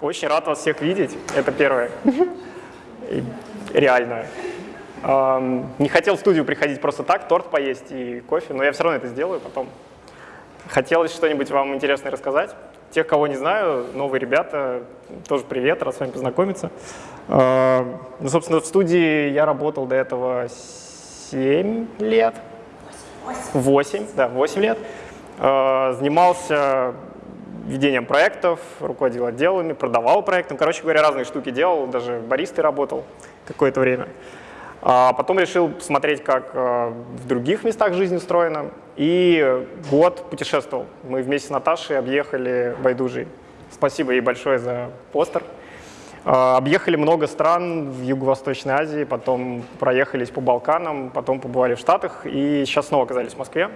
Очень рад вас всех видеть, это первое. Реально. Не хотел в студию приходить просто так, торт поесть и кофе, но я все равно это сделаю потом. Хотелось что-нибудь вам интересное рассказать. Тех, кого не знаю, новые ребята, тоже привет, рад с вами познакомиться. Ну, собственно, в студии я работал до этого 7 лет. 8, да, 8 лет. Э, занимался ведением проектов, руководил отделами, продавал проектом. Короче говоря, разные штуки делал, даже баристой работал какое-то время. А потом решил смотреть, как э, в других местах жизни устроено, и год путешествовал. Мы вместе с Наташей объехали Байдужи. Спасибо ей большое за постер. А, объехали много стран в Юго-Восточной Азии, потом проехались по Балканам, потом побывали в Штатах, и сейчас снова оказались в Москве.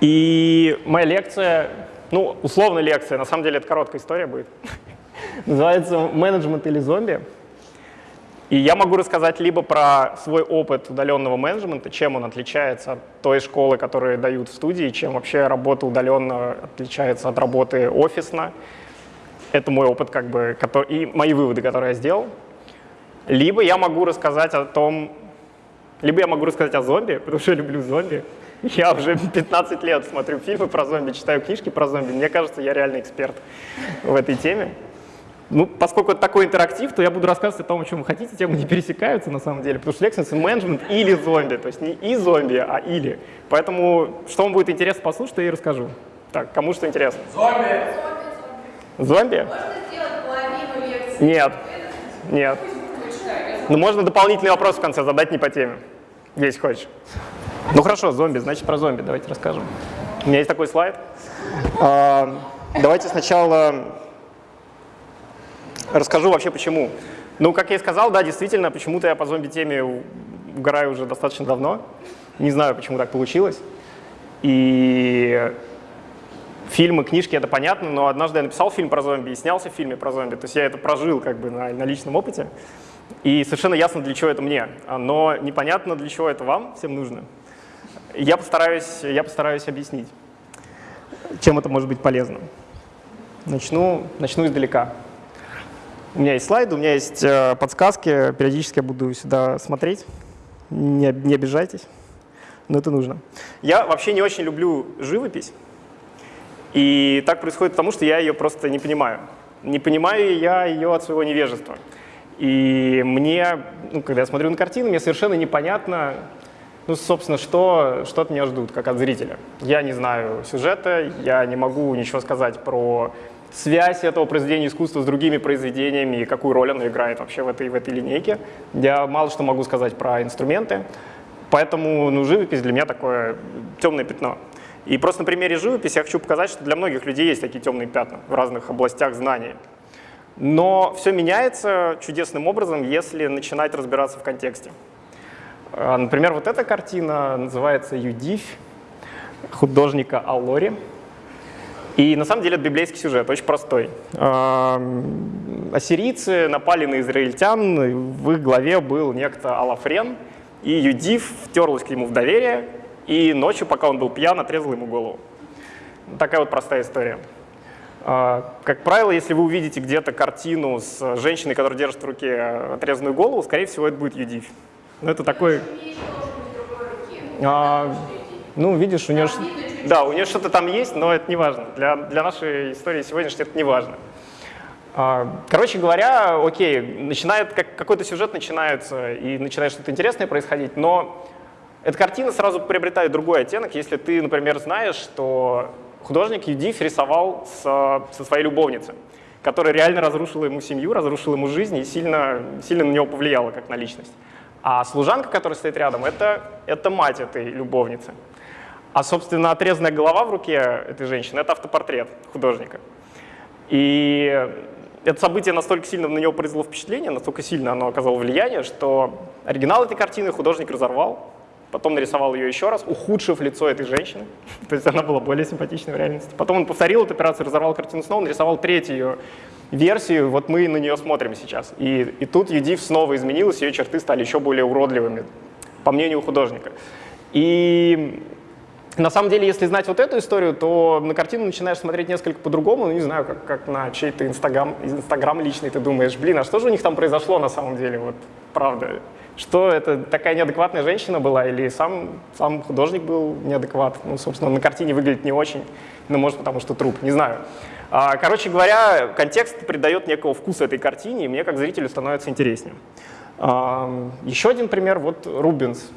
И моя лекция ну, условно лекция, на самом деле это короткая история будет. Называется «Менеджмент или зомби». И я могу рассказать либо про свой опыт удаленного менеджмента, чем он отличается от той школы, которую дают в студии, чем вообще работа удаленно отличается от работы офисно. Это мой опыт как бы, и мои выводы, которые я сделал. Либо я могу рассказать о том, либо я могу рассказать о зомби, потому что я люблю зомби. Я уже 15 лет смотрю фильмы про зомби, читаю книжки про зомби. Мне кажется, я реальный эксперт в этой теме. Ну, поскольку это такой интерактив, то я буду рассказывать о том, о чем вы хотите, темы не пересекаются на самом деле, потому что лекция менеджмент или зомби, то есть не и зомби, а или. Поэтому, что вам будет интересно послушать, я и расскажу. Так, кому что интересно? Зомби! Зомби? Можно сделать половину лекции? Нет. Нет. Ну, можно дополнительный вопрос в конце задать не по теме, если хочешь. Ну хорошо, зомби, значит про зомби давайте расскажем. У меня есть такой слайд. А, давайте сначала расскажу вообще почему. Ну, как я и сказал, да, действительно, почему-то я по зомби-теме угораю уже достаточно давно. Не знаю, почему так получилось. И фильмы, книжки — это понятно, но однажды я написал фильм про зомби и снялся в фильме про зомби. То есть я это прожил как бы на, на личном опыте. И совершенно ясно, для чего это мне. Но непонятно, для чего это вам всем нужно. Я постараюсь, я постараюсь объяснить, чем это может быть полезно. Начну, начну издалека. У меня есть слайды, у меня есть э, подсказки, периодически я буду сюда смотреть, не, не обижайтесь, но это нужно. Я вообще не очень люблю живопись, и так происходит потому, что я ее просто не понимаю. Не понимаю я ее от своего невежества. И мне, ну, когда я смотрю на картину, мне совершенно непонятно, ну, собственно, что, что от меня ждут, как от зрителя? Я не знаю сюжета, я не могу ничего сказать про связь этого произведения искусства с другими произведениями и какую роль оно играет вообще в этой, в этой линейке. Я мало что могу сказать про инструменты, поэтому ну, живопись для меня такое темное пятно. И просто на примере живописи я хочу показать, что для многих людей есть такие темные пятна в разных областях знаний. Но все меняется чудесным образом, если начинать разбираться в контексте. А, например, вот эта картина называется «Юдивь» художника Аллори. И на самом деле это библейский сюжет, очень простой. А, ассирийцы напали на израильтян, в их главе был некто Алафрен, и Юдив втерлась к нему в доверие, и ночью, пока он был пьян, отрезал ему голову. Такая вот простая история. А, как правило, если вы увидите где-то картину с женщиной, которая держит в руке отрезанную голову, скорее всего, это будет Юдивь. Ну, это такой... А, ну, видишь, у нее... Да, у нее что-то там есть, но это не важно. Для, для нашей истории сегодняшней это не важно. А, короче говоря, окей, начинает, как, какой-то сюжет начинается, и начинает что-то интересное происходить, но эта картина сразу приобретает другой оттенок, если ты, например, знаешь, что художник Юдиф рисовал с, со своей любовницей, которая реально разрушила ему семью, разрушила ему жизнь и сильно, сильно на него повлияла как на личность. А служанка, которая стоит рядом, это, это мать этой любовницы. А, собственно, отрезанная голова в руке этой женщины — это автопортрет художника. И это событие настолько сильно на него произвело впечатление, настолько сильно оно оказало влияние, что оригинал этой картины художник разорвал, потом нарисовал ее еще раз, ухудшив лицо этой женщины, то есть она была более симпатичной в реальности. Потом он повторил эту операцию, разорвал картину снова, нарисовал третью ее версию, вот мы на нее смотрим сейчас. И, и тут Юдив снова изменилась, ее черты стали еще более уродливыми, по мнению художника. И на самом деле, если знать вот эту историю, то на картину начинаешь смотреть несколько по-другому, ну, не знаю, как, как на чей-то инстаграм, инстаграм личный, ты думаешь, блин, а что же у них там произошло на самом деле, вот, правда? Что это такая неадекватная женщина была или сам, сам художник был неадекват? Ну, собственно, на картине выглядит не очень, но может потому что труп, не знаю. А, короче говоря, контекст придает некого вкуса этой картине, и мне как зрителю становится интереснее. Еще один пример, вот Рубинс.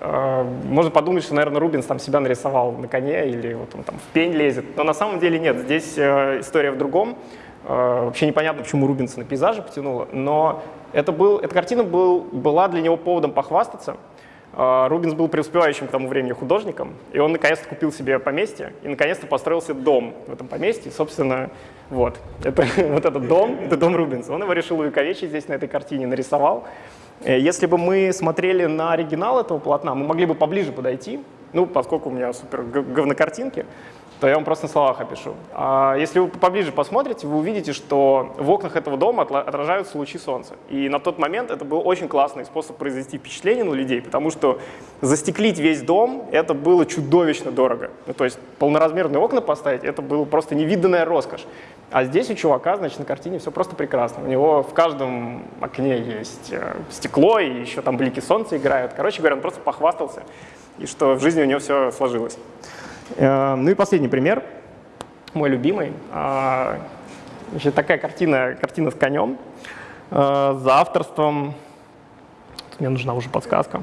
А, можно подумать, что, наверное, Рубинс там себя нарисовал на коне или вот он там в пень лезет. Но на самом деле нет, здесь э, история в другом. Э, вообще непонятно, почему Рубинса на пейзажи потянуло, но это был, эта картина был, была для него поводом похвастаться. Э, Рубинс был преуспевающим к тому времени художником, и он наконец-то купил себе поместье и наконец-то построил себе дом в этом поместье. Собственно, вот, это, вот этот дом, это дом Рубинса. Он его решил увековечить здесь на этой картине, нарисовал. Э, если бы мы смотрели на оригинал этого полотна, мы могли бы поближе подойти, ну, поскольку у меня супер говнокартинки, то я вам просто на словах опишу. А если вы поближе посмотрите, вы увидите, что в окнах этого дома отражаются лучи солнца. И на тот момент это был очень классный способ произвести впечатление на людей, потому что застеклить весь дом — это было чудовищно дорого. Ну, то есть полноразмерные окна поставить — это было просто невиданная роскошь. А здесь у чувака, значит, на картине все просто прекрасно. У него в каждом окне есть э, стекло, и еще там блики солнца играют. Короче говоря, он просто похвастался, и что в жизни у него все сложилось. Э, ну и последний пример, мой любимый. А, значит, такая картина, картина с конем э, за авторством, мне нужна уже подсказка,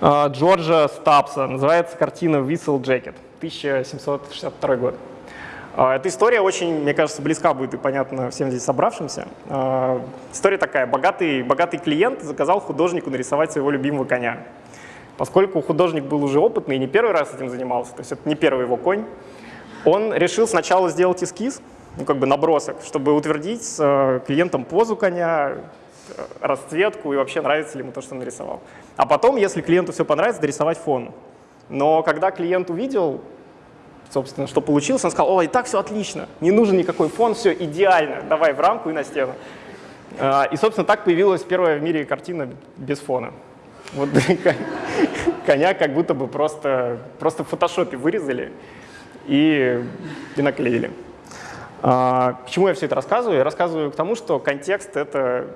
Джорджа Стапса. Называется картина «Whistle Jacket», 1762 год. Эта история очень, мне кажется, близка будет и понятна всем здесь собравшимся. История такая. Богатый, богатый клиент заказал художнику нарисовать своего любимого коня. Поскольку художник был уже опытный и не первый раз этим занимался, то есть это не первый его конь, он решил сначала сделать эскиз, ну, как бы набросок, чтобы утвердить с э, клиентом позу коня, э, расцветку и вообще нравится ли ему то, что он нарисовал. А потом, если клиенту все понравится, дорисовать фон. Но когда клиент увидел собственно, что получилось. Он сказал, о, и так все отлично, не нужен никакой фон, все идеально, давай в рамку и на стену. А, и, собственно, так появилась первая в мире картина без фона. Вот коня как будто бы просто, просто в фотошопе вырезали и, и наклеили. А, к чему я все это рассказываю? Я рассказываю к тому, что контекст, это,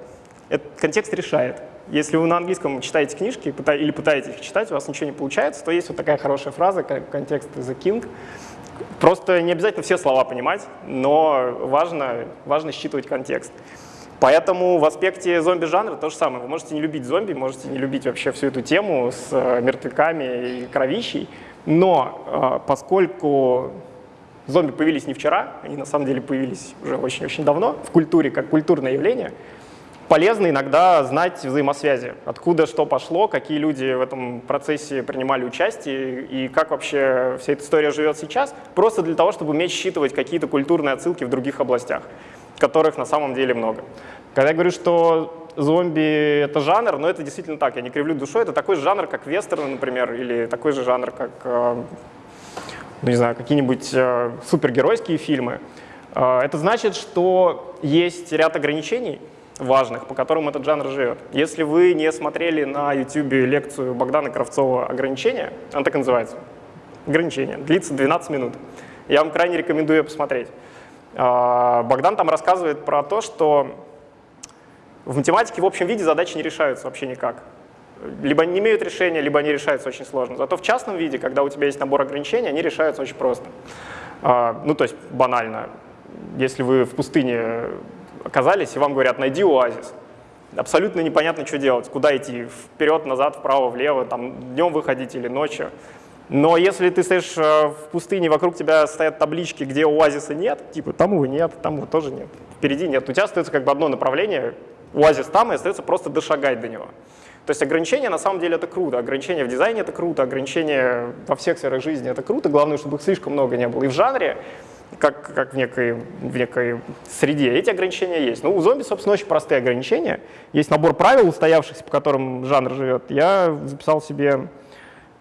это, контекст решает. Если вы на английском читаете книжки или пытаетесь их читать, у вас ничего не получается, то есть вот такая хорошая фраза, как контекст is a king. Просто не обязательно все слова понимать, но важно, важно считывать контекст. Поэтому в аспекте зомби-жанра то же самое. Вы можете не любить зомби, можете не любить вообще всю эту тему с э, мертвяками и кровищей, но э, поскольку зомби появились не вчера, они на самом деле появились уже очень-очень давно в культуре, как культурное явление, полезно иногда знать взаимосвязи, откуда что пошло, какие люди в этом процессе принимали участие и как вообще вся эта история живет сейчас, просто для того, чтобы уметь считывать какие-то культурные отсылки в других областях, которых на самом деле много. Когда я говорю, что зомби — это жанр, но это действительно так, я не кривлю душой, это такой же жанр, как вестерны, например, или такой же жанр, как, э, ну, не знаю, какие-нибудь э, супергеройские фильмы. Э, это значит, что есть ряд ограничений, важных, по которым этот жанр живет. Если вы не смотрели на YouTube лекцию Богдана Кравцова «Ограничения», она так и называется, «Ограничения», длится 12 минут. Я вам крайне рекомендую ее посмотреть. А, Богдан там рассказывает про то, что в математике в общем виде задачи не решаются вообще никак. Либо они не имеют решения, либо они решаются очень сложно. Зато в частном виде, когда у тебя есть набор ограничений, они решаются очень просто. А, ну, то есть банально. Если вы в пустыне оказались, и вам говорят, найди оазис. Абсолютно непонятно, что делать, куда идти, вперед, назад, вправо, влево, там, днем выходить или ночью. Но если ты стоишь э, в пустыне, вокруг тебя стоят таблички, где оазиса нет, типа там его нет, там его тоже нет, впереди нет, у тебя остается как бы одно направление, оазис там, и остается просто дошагать до него. То есть ограничения на самом деле это круто, ограничения в дизайне это круто, ограничения во всех сферах жизни это круто, главное, чтобы их слишком много не было. И в жанре как, как в, некой, в некой среде. Эти ограничения есть. Ну, у зомби, собственно, очень простые ограничения. Есть набор правил, устоявшихся, по которым жанр живет. Я записал себе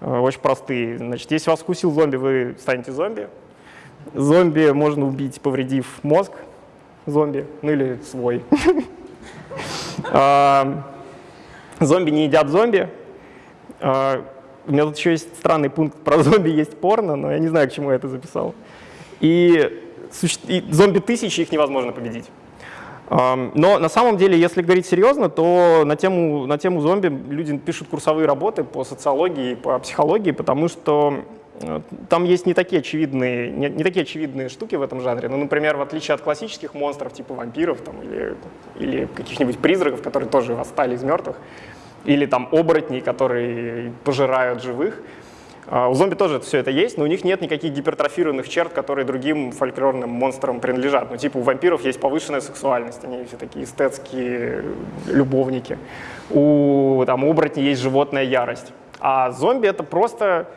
очень простые. Значит, если вас вкусил зомби, вы станете зомби. Зомби можно убить, повредив мозг зомби, ну или свой. А, зомби не едят зомби. А, У меня тут еще есть странный пункт про зомби, есть порно, но я не знаю, к чему я это записал. И зомби тысячи, их невозможно победить. Но на самом деле, если говорить серьезно, то на тему, на тему зомби люди пишут курсовые работы по социологии, по психологии, потому что э, там есть не такие очевидные, не, не такие очевидные штуки в этом жанре. Ну, например, в отличие от классических монстров типа вампиров там, или, или каких-нибудь призраков, которые тоже восстали из мертвых, или там оборотней, которые пожирают живых, у зомби тоже все это есть, но у них нет никаких гипертрофированных черт, которые другим фольклорным монстрам принадлежат. Ну, типа у вампиров есть повышенная сексуальность, они все такие эстетские любовники. У там, оборотней есть животная ярость. А зомби — это просто,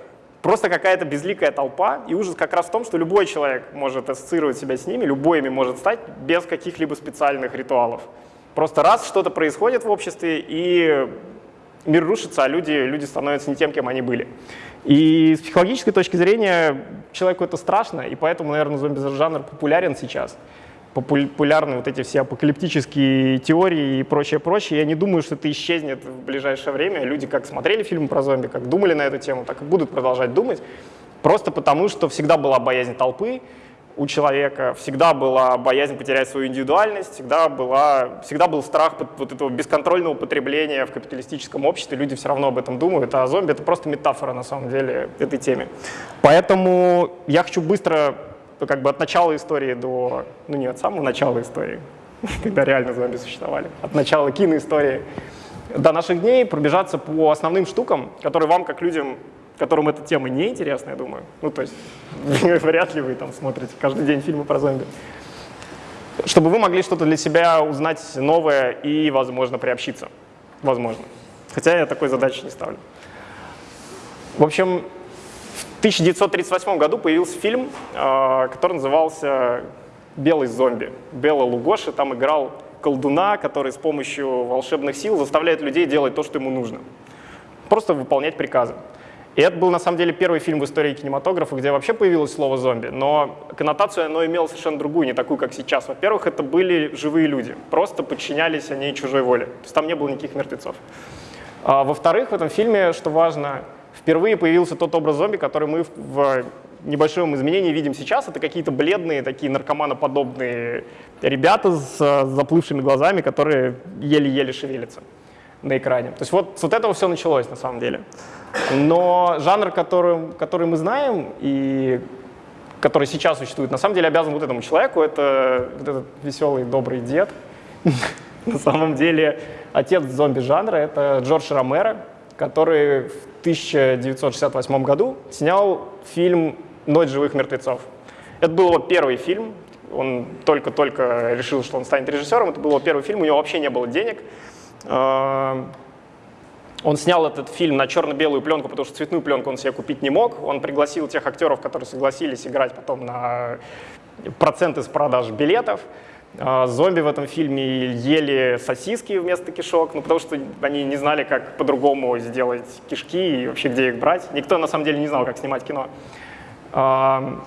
просто какая-то безликая толпа, и ужас как раз в том, что любой человек может ассоциировать себя с ними, любой может стать без каких-либо специальных ритуалов. Просто раз что-то происходит в обществе, и мир рушится, а люди, люди становятся не тем, кем они были. И с психологической точки зрения человеку это страшно, и поэтому, наверное, зомби-жанр популярен сейчас. Популярны вот эти все апокалиптические теории и прочее, прочее. Я не думаю, что это исчезнет в ближайшее время. Люди как смотрели фильмы про зомби, как думали на эту тему, так и будут продолжать думать. Просто потому, что всегда была боязнь толпы, у человека, всегда была боязнь потерять свою индивидуальность, всегда, была, всегда был страх вот этого бесконтрольного потребления в капиталистическом обществе, люди все равно об этом думают, а зомби — это просто метафора на самом деле этой теме. Поэтому я хочу быстро, как бы от начала истории до, ну не от самого начала истории, когда реально зомби существовали, от начала киноистории до наших дней пробежаться по основным штукам, которые вам, как людям, которым эта тема не интересна, я думаю. Ну, то есть вряд ли вы там смотрите каждый день фильмы про зомби. Чтобы вы могли что-то для себя узнать новое и, возможно, приобщиться. Возможно. Хотя я такой задачи не ставлю. В общем, в 1938 году появился фильм, а, который назывался «Белый зомби». Белла Лугоши там играл колдуна, который с помощью волшебных сил заставляет людей делать то, что ему нужно. Просто выполнять приказы. И это был, на самом деле, первый фильм в истории кинематографа, где вообще появилось слово «зомби», но коннотацию оно имело совершенно другую, не такую, как сейчас. Во-первых, это были живые люди, просто подчинялись они чужой воле, то есть там не было никаких мертвецов. А, Во-вторых, в этом фильме, что важно, впервые появился тот образ зомби, который мы в небольшом изменении видим сейчас. Это какие-то бледные, такие наркоманоподобные ребята с заплывшими глазами, которые еле-еле шевелятся на экране. То есть вот с вот этого все началось на самом деле. Но жанр, который, который мы знаем и который сейчас существует, на самом деле обязан вот этому человеку. Это вот этот веселый, добрый дед. На самом деле отец зомби-жанра — это Джордж Ромеро, который в 1968 году снял фильм «Ночь живых мертвецов». Это был его первый фильм, он только-только решил, что он станет режиссером, это был его первый фильм, у него вообще не было денег, он снял этот фильм на черно-белую пленку, потому что цветную пленку он себе купить не мог. Он пригласил тех актеров, которые согласились играть потом на проценты с продаж билетов. Э, зомби в этом фильме ели сосиски вместо кишок, ну, потому что они не знали, как по-другому сделать кишки и вообще где их брать. Никто на самом деле не знал, как снимать кино. Эм,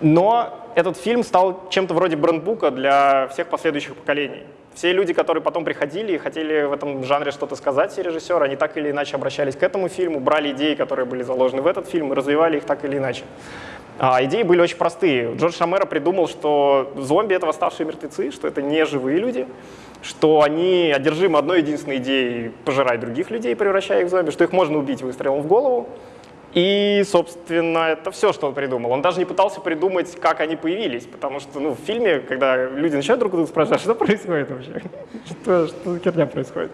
но этот фильм стал чем-то вроде брендбука для всех последующих поколений. Все люди, которые потом приходили и хотели в этом жанре что-то сказать, все режиссеры, они так или иначе обращались к этому фильму, брали идеи, которые были заложены в этот фильм и развивали их так или иначе. А идеи были очень простые. Джордж Шамера придумал, что зомби — это восставшие мертвецы, что это не живые люди, что они одержимы одной единственной идеей пожирать других людей, превращая их в зомби, что их можно убить выстрелом в голову, и, собственно, это все, что он придумал. Он даже не пытался придумать, как они появились, потому что ну, в фильме, когда люди начинают друг друга спрашивать, что происходит вообще, что, что за херня происходит,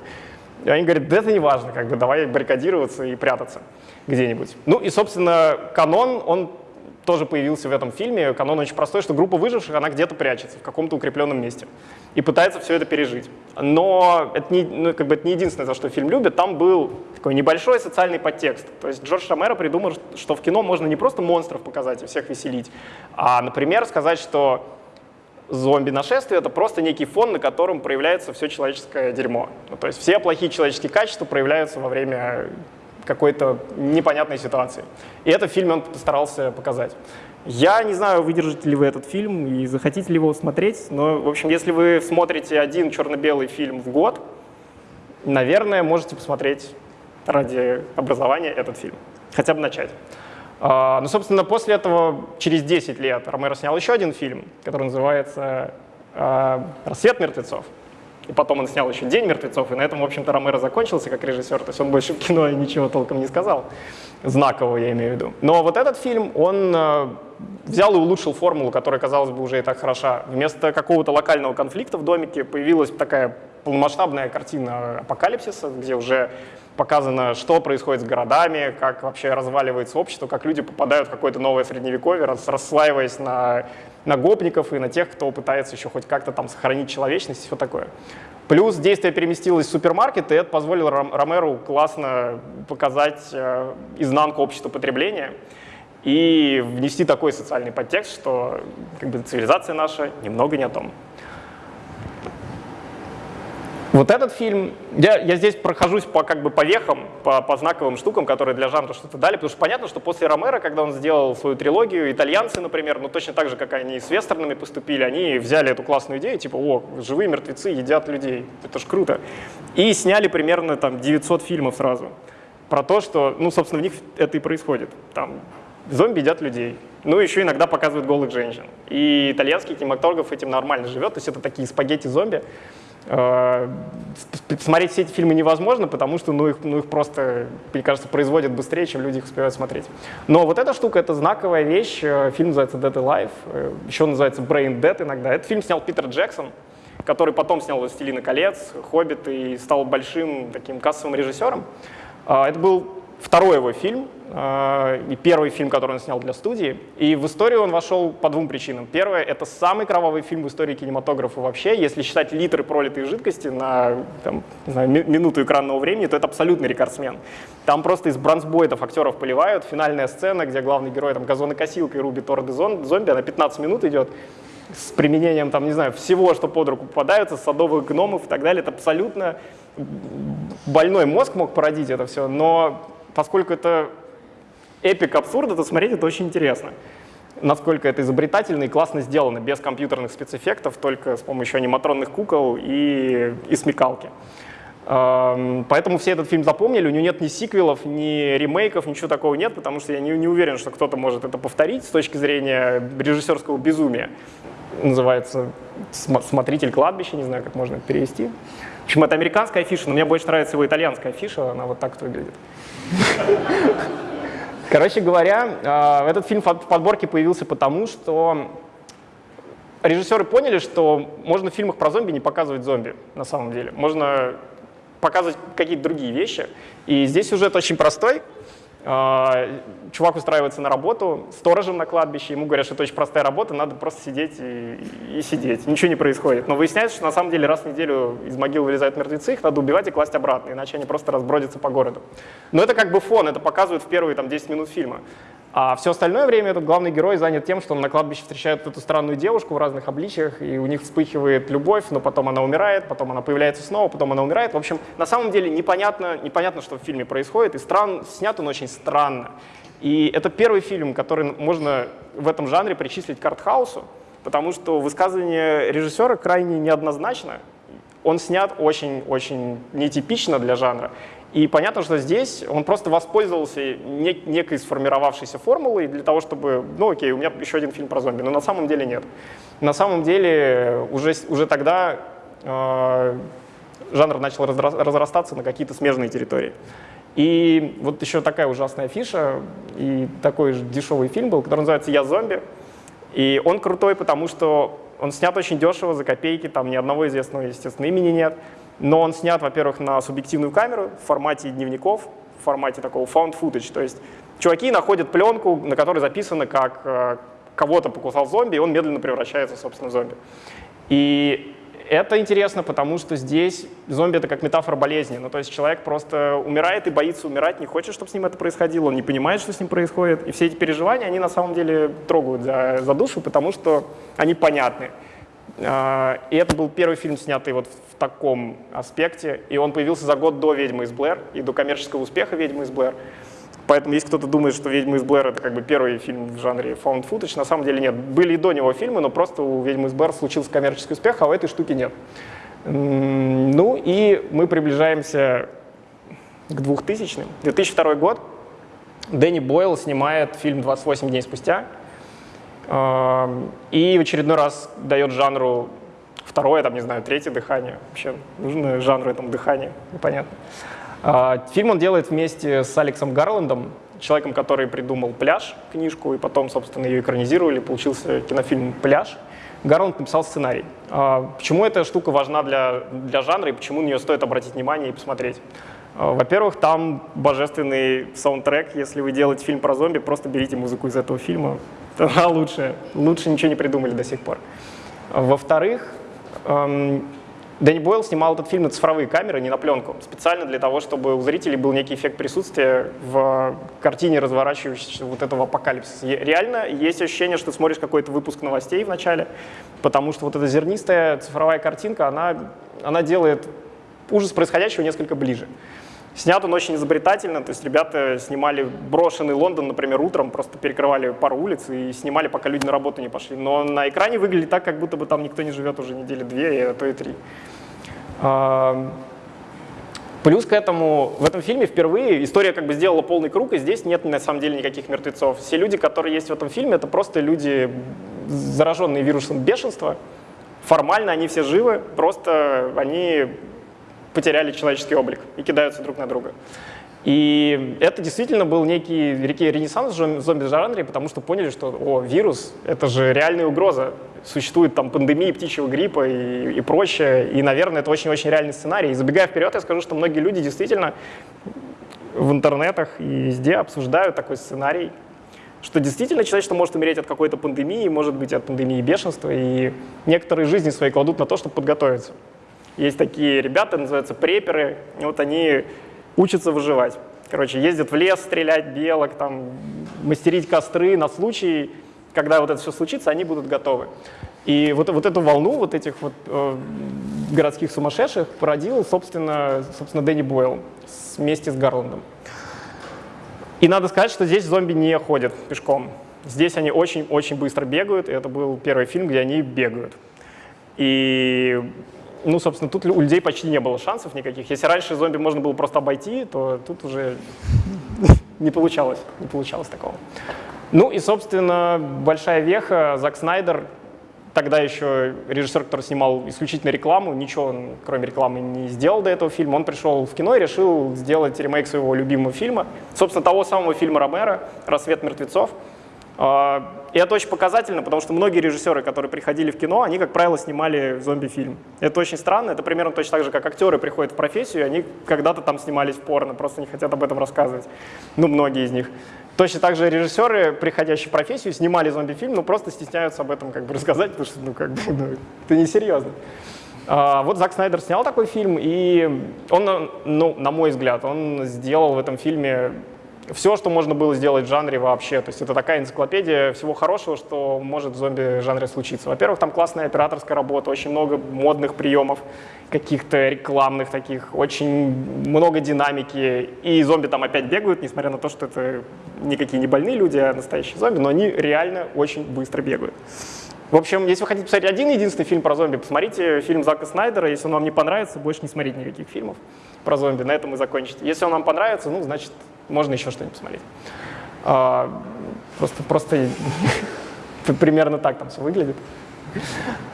и они говорят, да это не важно, как бы, давай баррикадироваться и прятаться где-нибудь. Ну и, собственно, канон, он тоже появился в этом фильме. Канон очень простой, что группа выживших, она где-то прячется в каком-то укрепленном месте и пытается все это пережить. Но это не, ну, как бы это не единственное, за что фильм любит. Там был такой небольшой социальный подтекст. То есть Джордж Ромеро придумал, что в кино можно не просто монстров показать и всех веселить, а, например, сказать, что зомби-нашествие — это просто некий фон, на котором проявляется все человеческое дерьмо. Ну, то есть все плохие человеческие качества проявляются во время какой-то непонятной ситуации. И это в фильме он постарался показать. Я не знаю, выдержите ли вы этот фильм и захотите ли его смотреть, но, в общем, если вы смотрите один черно-белый фильм в год, наверное, можете посмотреть ради образования этот фильм. Хотя бы начать. А, ну, собственно, после этого, через 10 лет, Ромеро снял еще один фильм, который называется а, «Рассвет мертвецов». И потом он снял еще «День мертвецов», и на этом, в общем-то, Ромеро закончился как режиссер, то есть он больше в кино ничего толком не сказал, знакового я имею в виду. Но вот этот фильм, он э, взял и улучшил формулу, которая, казалось бы, уже и так хороша. Вместо какого-то локального конфликта в домике появилась такая полномасштабная картина апокалипсиса, где уже показано, что происходит с городами, как вообще разваливается общество, как люди попадают в какое-то новое средневековье, расслаиваясь на, на гопников и на тех, кто пытается еще хоть как-то там сохранить человечность и все такое. Плюс действие переместилось в супермаркет, и это позволило Ромеру классно показать э, изнанку общества потребления и внести такой социальный подтекст, что как бы, цивилизация наша немного не о том. Вот этот фильм, я, я здесь прохожусь по, как бы, по вехам, по, по знаковым штукам, которые для жанра что-то дали, потому что понятно, что после Ромера, когда он сделал свою трилогию, итальянцы, например, ну точно так же, как они с вестернами поступили, они взяли эту классную идею, типа, о, живые мертвецы едят людей, это ж круто, и сняли примерно там 900 фильмов сразу про то, что, ну, собственно, в них это и происходит. Там зомби едят людей, ну, еще иногда показывают голых женщин. И итальянский кинематограф этим нормально живет, то есть это такие спагетти-зомби, смотреть все эти фильмы невозможно, потому что ну, их, ну, их просто, мне кажется, производят быстрее, чем люди их успевают смотреть. Но вот эта штука — это знаковая вещь. Э, фильм называется «Dead Alive», э, еще называется «Brain Dead» иногда. Этот фильм снял Питер Джексон, который потом снял «Властелина колец», «Хоббит» и стал большим таким кассовым режиссером. Это был второй его фильм, э, и первый фильм, который он снял для студии. И в историю он вошел по двум причинам. Первое — это самый кровавый фильм в истории кинематографа вообще. Если считать литры пролитой жидкости на там, не знаю, минуту экранного времени, то это абсолютный рекордсмен. Там просто из бронзбойтов актеров поливают. Финальная сцена, где главный герой там газонокосилкой рубит орды зомби, она 15 минут идет с применением, там, не знаю, всего, что под руку попадается, садовых гномов и так далее. Это абсолютно больной мозг мог породить это все, но поскольку это эпик абсурда, то смотреть это очень интересно. Насколько это изобретательно и классно сделано, без компьютерных спецэффектов, только с помощью аниматронных кукол и, и смекалки. Поэтому все этот фильм запомнили, у него нет ни сиквелов, ни ремейков, ничего такого нет, потому что я не, не уверен, что кто-то может это повторить с точки зрения режиссерского безумия. Называется «Смотритель кладбища», не знаю, как можно это перевести. Общем, это американская афиша, но мне больше нравится его итальянская афиша, она вот так вот выглядит. Короче говоря, а, этот фильм в подборке появился потому, что режиссеры поняли, что можно в фильмах про зомби не показывать зомби на самом деле. Можно показывать какие-то другие вещи. И здесь сюжет очень простой. А, чувак устраивается на работу сторожем на кладбище, ему говорят, что это очень простая работа, надо просто сидеть и, и сидеть, ничего не происходит. Но выясняется, что на самом деле раз в неделю из могил вылезают мертвецы, их надо убивать и класть обратно, иначе они просто разбродятся по городу. Но это как бы фон, это показывают в первые там, 10 минут фильма. А все остальное время этот главный герой занят тем, что он на кладбище встречает эту странную девушку в разных обличиях, и у них вспыхивает любовь, но потом она умирает, потом она появляется снова, потом она умирает. В общем, на самом деле непонятно, непонятно что в фильме происходит, и стран, снят он очень странно. И это первый фильм, который можно в этом жанре причислить к артхаусу, потому что высказывание режиссера крайне неоднозначно. Он снят очень-очень нетипично для жанра. И понятно, что здесь он просто воспользовался нек некой сформировавшейся формулой для того, чтобы, ну окей, у меня еще один фильм про зомби, но на самом деле нет. На самом деле уже, уже тогда э, жанр начал разрастаться на какие-то смежные территории. И вот еще такая ужасная фиша, и такой же дешевый фильм был, который называется «Я зомби». И он крутой, потому что он снят очень дешево, за копейки, там ни одного известного, естественно, имени нет но он снят, во-первых, на субъективную камеру в формате дневников, в формате такого found footage, то есть чуваки находят пленку, на которой записано, как э, кого-то покусал зомби, и он медленно превращается, собственно, в зомби. И это интересно, потому что здесь зомби — это как метафора болезни. Ну, то есть человек просто умирает и боится умирать, не хочет, чтобы с ним это происходило, он не понимает, что с ним происходит. И все эти переживания, они на самом деле трогают за, за душу, потому что они понятны. А, и это был первый фильм, снятый вот в таком аспекте, и он появился за год до «Ведьмы из Блэр» и до коммерческого успеха «Ведьмы из Блэр». Поэтому если кто-то думает, что «Ведьмы из Блэр» — это как бы первый фильм в жанре found footage, на самом деле нет. Были и до него фильмы, но просто у «Ведьмы из Блэр» случился коммерческий успех, а у этой штуки нет. Ну и мы приближаемся к 2000 -м. 2002 год. Дэнни Бойл снимает фильм «28 дней спустя», и в очередной раз дает жанру второе, там, не знаю, третье дыхание. Вообще нужно жанру этому дыхание, непонятно. А, фильм он делает вместе с Алексом Гарландом, человеком, который придумал «Пляж», книжку, и потом, собственно, ее экранизировали, получился кинофильм «Пляж». Гарланд написал сценарий. А, почему эта штука важна для, для жанра и почему на нее стоит обратить внимание и посмотреть? А, во-первых, там божественный саундтрек. Если вы делаете фильм про зомби, просто берите музыку из этого фильма. Она лучше. Лучше ничего не придумали до сих пор. Во-вторых, эм, Дэнни Бойл снимал этот фильм на цифровые камеры, не на пленку, специально для того, чтобы у зрителей был некий эффект присутствия в картине разворачивающейся вот этого апокалипсиса. реально есть ощущение, что смотришь какой-то выпуск новостей в начале, потому что вот эта зернистая цифровая картинка, она, она делает ужас происходящего несколько ближе. Снят он очень изобретательно, то есть ребята снимали брошенный Лондон, например, утром, просто перекрывали пару улиц и снимали, пока люди на работу не пошли. Но на экране выглядит так, как будто бы там никто не живет уже недели две, а то и три. Плюс к этому, в этом фильме впервые история как бы сделала полный круг, и здесь нет на самом деле никаких мертвецов. Все люди, которые есть в этом фильме, это просто люди, зараженные вирусом бешенства. Формально они все живы, просто они потеряли человеческий облик и кидаются друг на друга. И это действительно был некий, некий ренессанс в зомби-жанре, потому что поняли, что о, вирус — это же реальная угроза. Существует там пандемия птичьего гриппа и, и прочее, и, наверное, это очень-очень реальный сценарий. И забегая вперед, я скажу, что многие люди действительно в интернетах и везде обсуждают такой сценарий, что действительно человечество может умереть от какой-то пандемии, может быть, от пандемии бешенства, и некоторые жизни свои кладут на то, чтобы подготовиться. Есть такие ребята, называются преперы, и вот они учатся выживать. Короче, ездят в лес стрелять белок, там, мастерить костры на случай, когда вот это все случится, они будут готовы. И вот, вот эту волну вот этих вот э, городских сумасшедших породил, собственно, собственно, Дэнни Бойл вместе с Гарландом. И надо сказать, что здесь зомби не ходят пешком. Здесь они очень-очень быстро бегают, и это был первый фильм, где они бегают. И ну, собственно, тут у людей почти не было шансов никаких. Если раньше зомби можно было просто обойти, то тут уже не получалось, не получалось такого. Ну и, собственно, большая веха, Зак Снайдер, тогда еще режиссер, который снимал исключительно рекламу, ничего он, кроме рекламы, не сделал до этого фильма. Он пришел в кино и решил сделать ремейк своего любимого фильма, собственно, того самого фильма Ромера «Рассвет мертвецов», и это очень показательно, потому что многие режиссеры, которые приходили в кино, они, как правило, снимали зомби-фильм. Это очень странно, это примерно точно так же, как актеры приходят в профессию, они когда-то там снимались в порно, просто не хотят об этом рассказывать. Ну, многие из них. Точно так же режиссеры, приходящие в профессию, снимали зомби-фильм, но просто стесняются об этом как бы рассказать, потому что, ну, как бы, ну, это несерьезно. А, вот Зак Снайдер снял такой фильм, и он, ну, на мой взгляд, он сделал в этом фильме все, что можно было сделать в жанре вообще. То есть это такая энциклопедия всего хорошего, что может в зомби-жанре случиться. Во-первых, там классная операторская работа, очень много модных приемов, каких-то рекламных таких, очень много динамики. И зомби там опять бегают, несмотря на то, что это никакие не больные люди, а настоящие зомби, но они реально очень быстро бегают. В общем, если вы хотите посмотреть один единственный фильм про зомби, посмотрите фильм Зака Снайдера. Если он вам не понравится, больше не смотрите никаких фильмов про зомби. На этом и закончите. Если он вам понравится, ну, значит, можно еще что-нибудь посмотреть. А, просто, просто примерно так там все выглядит.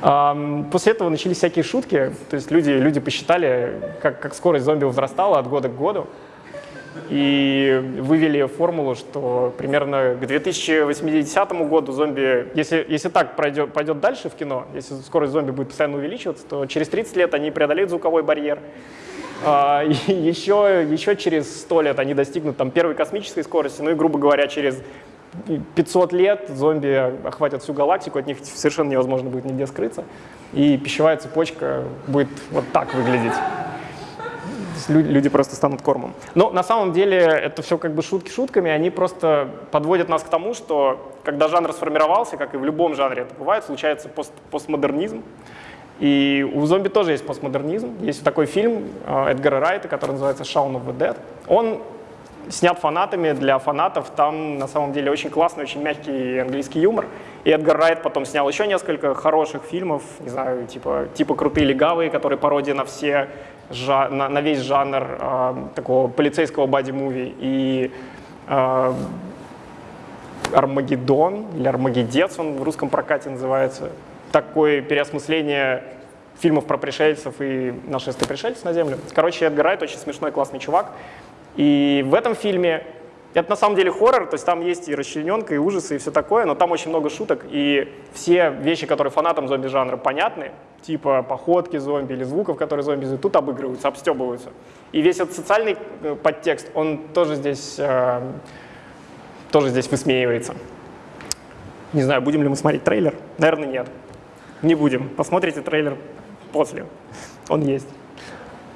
А, после этого начались всякие шутки, то есть люди, люди посчитали, как, как скорость зомби возрастала от года к году, и вывели формулу, что примерно к 2080 году зомби, если, если так пройдет, пойдет дальше в кино, если скорость зомби будет постоянно увеличиваться, то через 30 лет они преодолеют звуковой барьер, а, еще, еще через 100 лет они достигнут там, первой космической скорости, ну и, грубо говоря, через 500 лет зомби охватят всю галактику, от них совершенно невозможно будет нигде скрыться, и пищевая цепочка будет вот так выглядеть. Люди просто станут кормом. Но на самом деле это все как бы шутки шутками, они просто подводят нас к тому, что когда жанр сформировался, как и в любом жанре это бывает, случается пост постмодернизм, и у зомби тоже есть постмодернизм. Есть такой фильм э, Эдгара Райта, который называется «Shaun of the Dead». Он снят фанатами для фанатов. Там на самом деле очень классный, очень мягкий английский юмор. И Эдгар Райт потом снял еще несколько хороших фильмов, не знаю, типа, типа «Крутые легавые», которые пародия на все на, весь жанр э, такого полицейского боди-муви. И э, Армагеддон или Армагеддец он в русском прокате называется. Такое переосмысление фильмов про пришельцев и нашествие пришельцев на Землю. Короче, Эдгар Райт очень смешной, классный чувак. И в этом фильме это на самом деле хоррор, то есть там есть и расчлененка, и ужасы, и все такое, но там очень много шуток, и все вещи, которые фанатам зомби-жанра понятны, типа походки зомби или звуков, которые зомби издают, тут обыгрываются, обстебываются. И весь этот социальный э, подтекст, он тоже здесь, э, тоже здесь высмеивается. Не знаю, будем ли мы смотреть трейлер? Наверное, нет. Не будем. Посмотрите трейлер после. Он есть.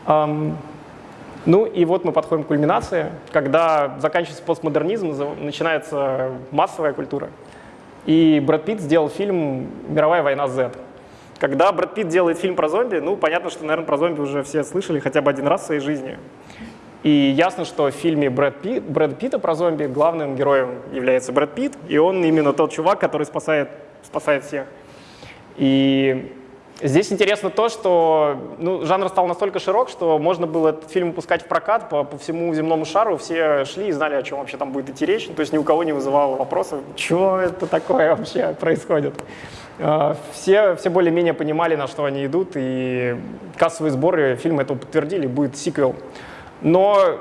Ну и вот мы подходим к кульминации, когда заканчивается постмодернизм, начинается массовая культура. И Брэд Питт сделал фильм «Мировая война Z». Когда Брэд Питт делает фильм про зомби, ну, понятно, что, наверное, про зомби уже все слышали хотя бы один раз в своей жизни. И ясно, что в фильме Брэд, Питт, Брэд Питта про зомби главным героем является Брэд Питт, и он именно тот чувак, который спасает, спасает всех. И Здесь интересно то, что ну, жанр стал настолько широк, что можно было этот фильм выпускать в прокат по, по всему земному шару, все шли и знали, о чем вообще там будет идти речь, то есть ни у кого не вызывало вопросов, что это такое вообще происходит. А, все, все более-менее понимали, на что они идут, и кассовые сборы фильма это подтвердили, будет сиквел. Но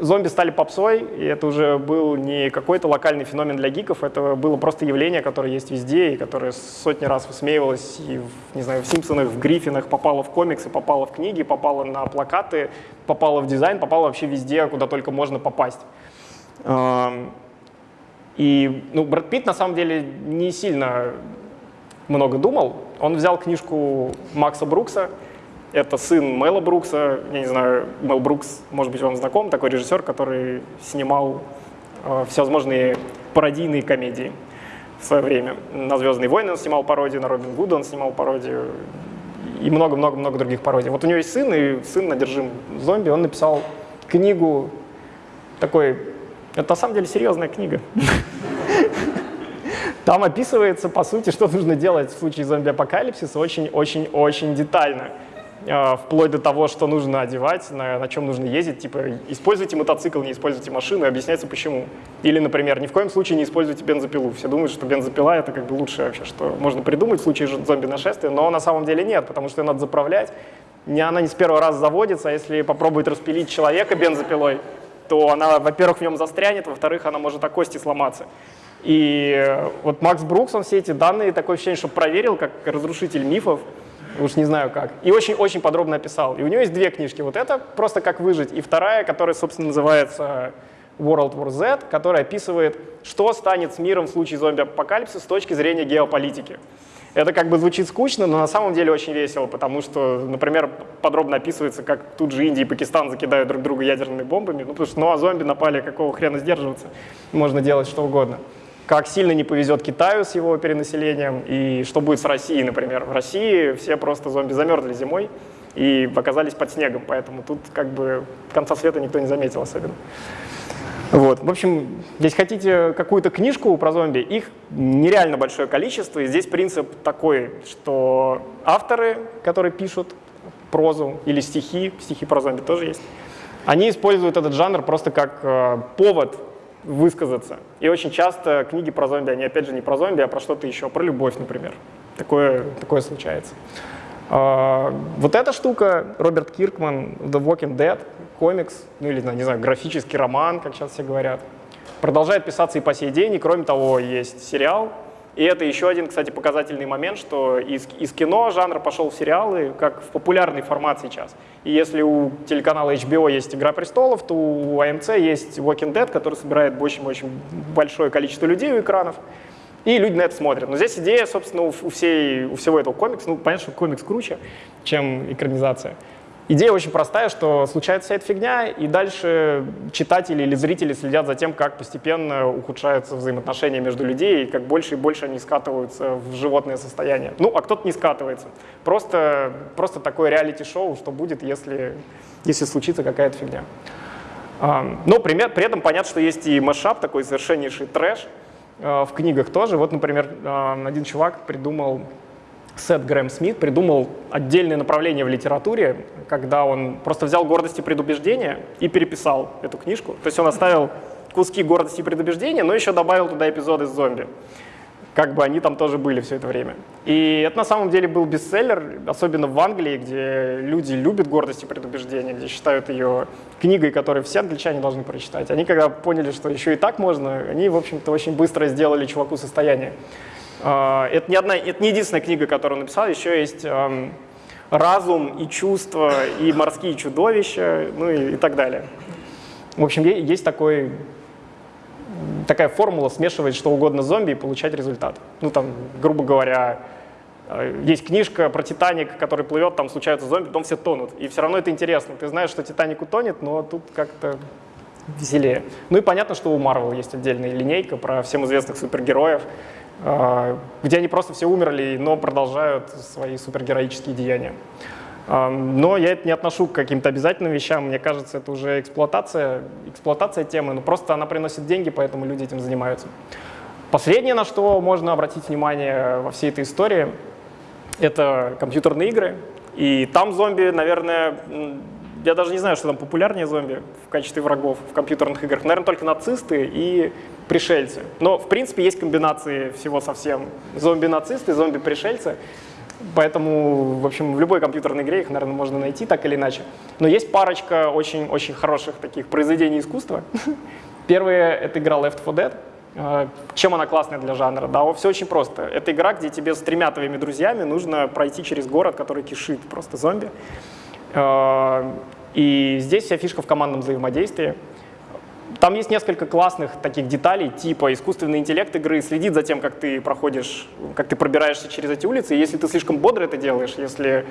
зомби стали попсой, и это уже был не какой-то локальный феномен для гиков, это было просто явление, которое есть везде, и которое сотни раз высмеивалось и, в, не знаю, в «Симпсонах», в «Гриффинах», попало в комиксы, попало в книги, попало на плакаты, попало в дизайн, попало вообще везде, куда только можно попасть. И ну, Брэд Питт на самом деле не сильно много думал. Он взял книжку Макса Брукса, это сын Мэла Брукса, я не знаю, Мэл Брукс, может быть, вам знаком, такой режиссер, который снимал э, всевозможные пародийные комедии в свое время. На «Звездные войны» он снимал пародию, на Робин Гуда он снимал пародию и много-много-много других пародий. Вот у него есть сын, и сын одержим зомби, он написал книгу такой, это на самом деле серьезная книга. Там описывается, по сути, что нужно делать в случае зомби-апокалипсиса очень-очень-очень детально. А, вплоть до того, что нужно одевать, на, на чем нужно ездить, типа используйте мотоцикл, не используйте машину, и объясняется почему. Или, например, ни в коем случае не используйте бензопилу. Все думают, что бензопила это как бы лучшее вообще, что можно придумать в случае зомби-нашествия, но на самом деле нет, потому что ее надо заправлять, не, она не с первого раза заводится, а если попробует распилить человека бензопилой, то она, во-первых, в нем застрянет, во-вторых, она может о кости сломаться. И вот Макс Брукс, он все эти данные, такое ощущение, что проверил, как разрушитель мифов, уж не знаю как. И очень-очень подробно описал. И у него есть две книжки. Вот это «Просто как выжить», и вторая, которая, собственно, называется World War Z, которая описывает, что станет с миром в случае зомби-апокалипсиса с точки зрения геополитики. Это как бы звучит скучно, но на самом деле очень весело, потому что, например, подробно описывается, как тут же Индия и Пакистан закидают друг друга ядерными бомбами, ну потому что ну а зомби напали, какого хрена сдерживаться, можно делать что угодно как сильно не повезет Китаю с его перенаселением, и что будет с Россией, например. В России все просто зомби замерзли зимой и оказались под снегом, поэтому тут как бы конца света никто не заметил особенно. Вот. В общем, здесь хотите какую-то книжку про зомби, их нереально большое количество, и здесь принцип такой, что авторы, которые пишут прозу или стихи, стихи про зомби тоже есть, они используют этот жанр просто как э, повод высказаться. И очень часто книги про зомби, они опять же не про зомби, а про что-то еще, про любовь, например. Такое, такое случается. А, вот эта штука, Роберт Киркман, The Walking Dead, комикс, ну или, не знаю, графический роман, как сейчас все говорят, продолжает писаться и по сей день, и кроме того есть сериал и это еще один, кстати, показательный момент, что из, из кино жанр пошел в сериалы, как в популярный формат сейчас. И если у телеканала HBO есть «Игра престолов», то у AMC есть Walking Dead, который собирает очень-очень большое количество людей у экранов. И люди на это смотрят. Но здесь идея, собственно, у, всей, у всего этого комикса, ну, понятно, что комикс круче, чем экранизация. Идея очень простая, что случается вся эта фигня, и дальше читатели или зрители следят за тем, как постепенно ухудшаются взаимоотношения между людьми, и как больше и больше они скатываются в животное состояние. Ну, а кто-то не скатывается. Просто, просто такое реалити-шоу, что будет, если, если случится какая-то фигня. Но при, при этом понятно, что есть и масштаб, такой совершеннейший трэш, а, в книгах тоже. Вот, например, один чувак придумал Сет Грэм Смит придумал отдельное направление в литературе, когда он просто взял «Гордость и предубеждение» и переписал эту книжку. То есть он оставил куски «Гордости и предубеждения», но еще добавил туда эпизоды с зомби. Как бы они там тоже были все это время. И это на самом деле был бестселлер, особенно в Англии, где люди любят «Гордость и предубеждение», где считают ее книгой, которую все англичане должны прочитать. Они когда поняли, что еще и так можно, они, в общем-то, очень быстро сделали чуваку состояние. А, это не, одна, это не единственная книга, которую он написал, еще есть эм, «Разум и чувства» и «Морские чудовища», ну и, и так далее. В общем, есть такой, такая формула смешивать что угодно с зомби и получать результат. Ну там, грубо говоря, э, есть книжка про Титаник, который плывет, там случаются зомби, потом все тонут. И все равно это интересно. Ты знаешь, что Титаник утонет, но тут как-то веселее. Ну и понятно, что у Марвел есть отдельная линейка про всем известных супергероев. А, где они просто все умерли, но продолжают свои супергероические деяния. А, но я это не отношу к каким-то обязательным вещам, мне кажется, это уже эксплуатация, эксплуатация темы, но просто она приносит деньги, поэтому люди этим занимаются. Последнее, на что можно обратить внимание во всей этой истории, это компьютерные игры. И там зомби, наверное, я даже не знаю, что там популярнее зомби в качестве врагов в компьютерных играх. Наверное, только нацисты и пришельцы. Но, в принципе, есть комбинации всего совсем. Зомби-нацисты, зомби-пришельцы. Поэтому, в общем, в любой компьютерной игре их, наверное, можно найти так или иначе. Но есть парочка очень-очень хороших таких произведений искусства. Первое — это игра Left 4 Dead. А, чем она классная для жанра? Да, все очень просто. Это игра, где тебе с тремя твоими друзьями нужно пройти через город, который кишит просто зомби. А, и здесь вся фишка в командном взаимодействии. Там есть несколько классных таких деталей, типа искусственный интеллект игры следит за тем, как ты проходишь, как ты пробираешься через эти улицы. И если ты слишком бодро это делаешь, если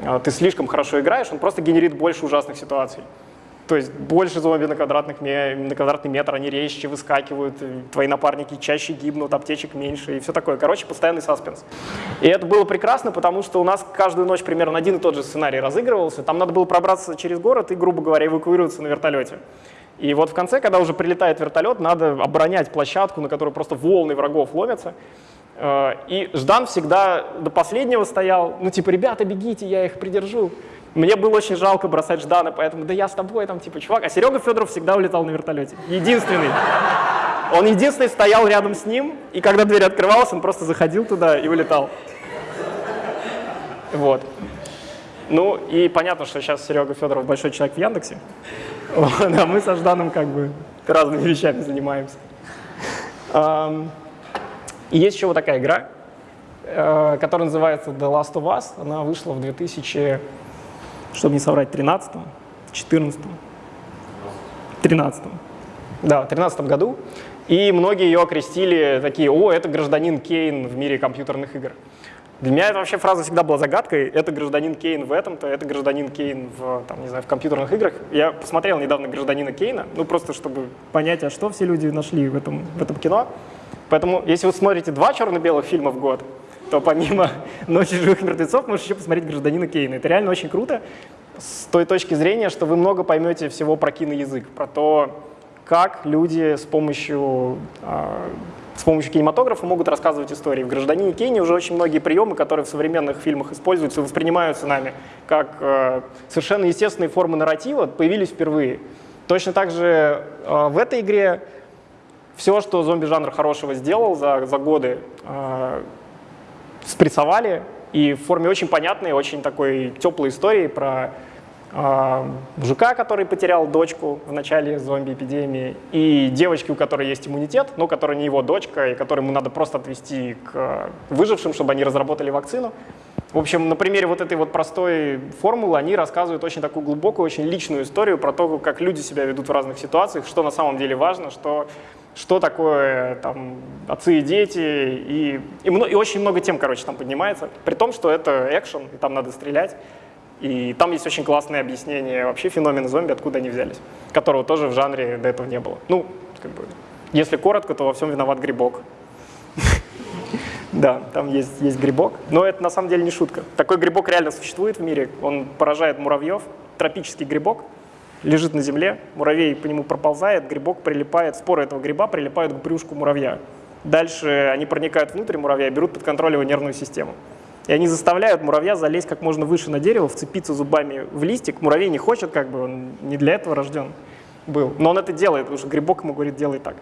э, ты слишком хорошо играешь, он просто генерит больше ужасных ситуаций. То есть больше зомби на, квадратных, на квадратный метр, они резче выскакивают, твои напарники чаще гибнут, аптечек меньше и все такое. Короче, постоянный саспенс. И это было прекрасно, потому что у нас каждую ночь примерно один и тот же сценарий разыгрывался. Там надо было пробраться через город и, грубо говоря, эвакуироваться на вертолете. И вот в конце, когда уже прилетает вертолет, надо оборонять площадку, на которую просто волны врагов ломятся. Э, и Ждан всегда до последнего стоял, ну типа, ребята, бегите, я их придержу. Мне было очень жалко бросать Ждана, поэтому да я с тобой, там типа, чувак. А Серега Федоров всегда улетал на вертолете. Единственный. Он единственный стоял рядом с ним, и когда дверь открывалась, он просто заходил туда и улетал. Вот. Ну и понятно, что сейчас Серега Федоров большой человек в Яндексе. Вот, а мы со Жданом как бы разными вещами занимаемся. И есть еще вот такая игра, э, которая называется The Last of Us. Она вышла в 2000, чтобы не соврать, 13 14 13 Да, в 13 году. И многие ее окрестили такие, о, это гражданин Кейн в мире компьютерных игр. Для меня эта вообще фраза всегда была загадкой. Это гражданин Кейн в этом-то, это гражданин Кейн в, там, не знаю, в компьютерных играх. Я посмотрел недавно гражданина Кейна, ну просто чтобы понять, а что все люди нашли в этом, в этом кино. Поэтому, если вы смотрите два черно-белых фильма в год, то помимо «Ночи живых мертвецов» можете еще посмотреть «Гражданина Кейна». Это реально очень круто с той точки зрения, что вы много поймете всего про киноязык, про то, как люди с помощью а, с помощью кинематографа могут рассказывать истории. В «Гражданине Кейни» уже очень многие приемы, которые в современных фильмах используются, воспринимаются нами как э, совершенно естественные формы нарратива, появились впервые. Точно так же э, в этой игре все, что зомби-жанр хорошего сделал за, за годы, э, спрессовали, и в форме очень понятной, очень такой теплой истории про а, мужика, который потерял дочку в начале зомби-эпидемии, и девочки, у которой есть иммунитет, но которая не его дочка, и которую ему надо просто отвести к выжившим, чтобы они разработали вакцину. В общем, на примере вот этой вот простой формулы они рассказывают очень такую глубокую, очень личную историю про то, как люди себя ведут в разных ситуациях, что на самом деле важно, что, что такое там, отцы и дети, и, и, и очень много тем, короче, там поднимается, при том, что это экшен, и там надо стрелять. И там есть очень классное объяснение вообще феномена зомби, откуда они взялись, которого тоже в жанре до этого не было. Ну, как бы, если коротко, то во всем виноват грибок. Да, там есть, есть грибок, но это на самом деле не шутка. Такой грибок реально существует в мире, он поражает муравьев, тропический грибок, лежит на земле, муравей по нему проползает, грибок прилипает, споры этого гриба прилипают к брюшку муравья. Дальше они проникают внутрь муравья берут под контроль его нервную систему. И они заставляют муравья залезть как можно выше на дерево, вцепиться зубами в листик. Муравей не хочет, как бы, он не для этого рожден был. Но он это делает, потому что грибок ему говорит, делай так.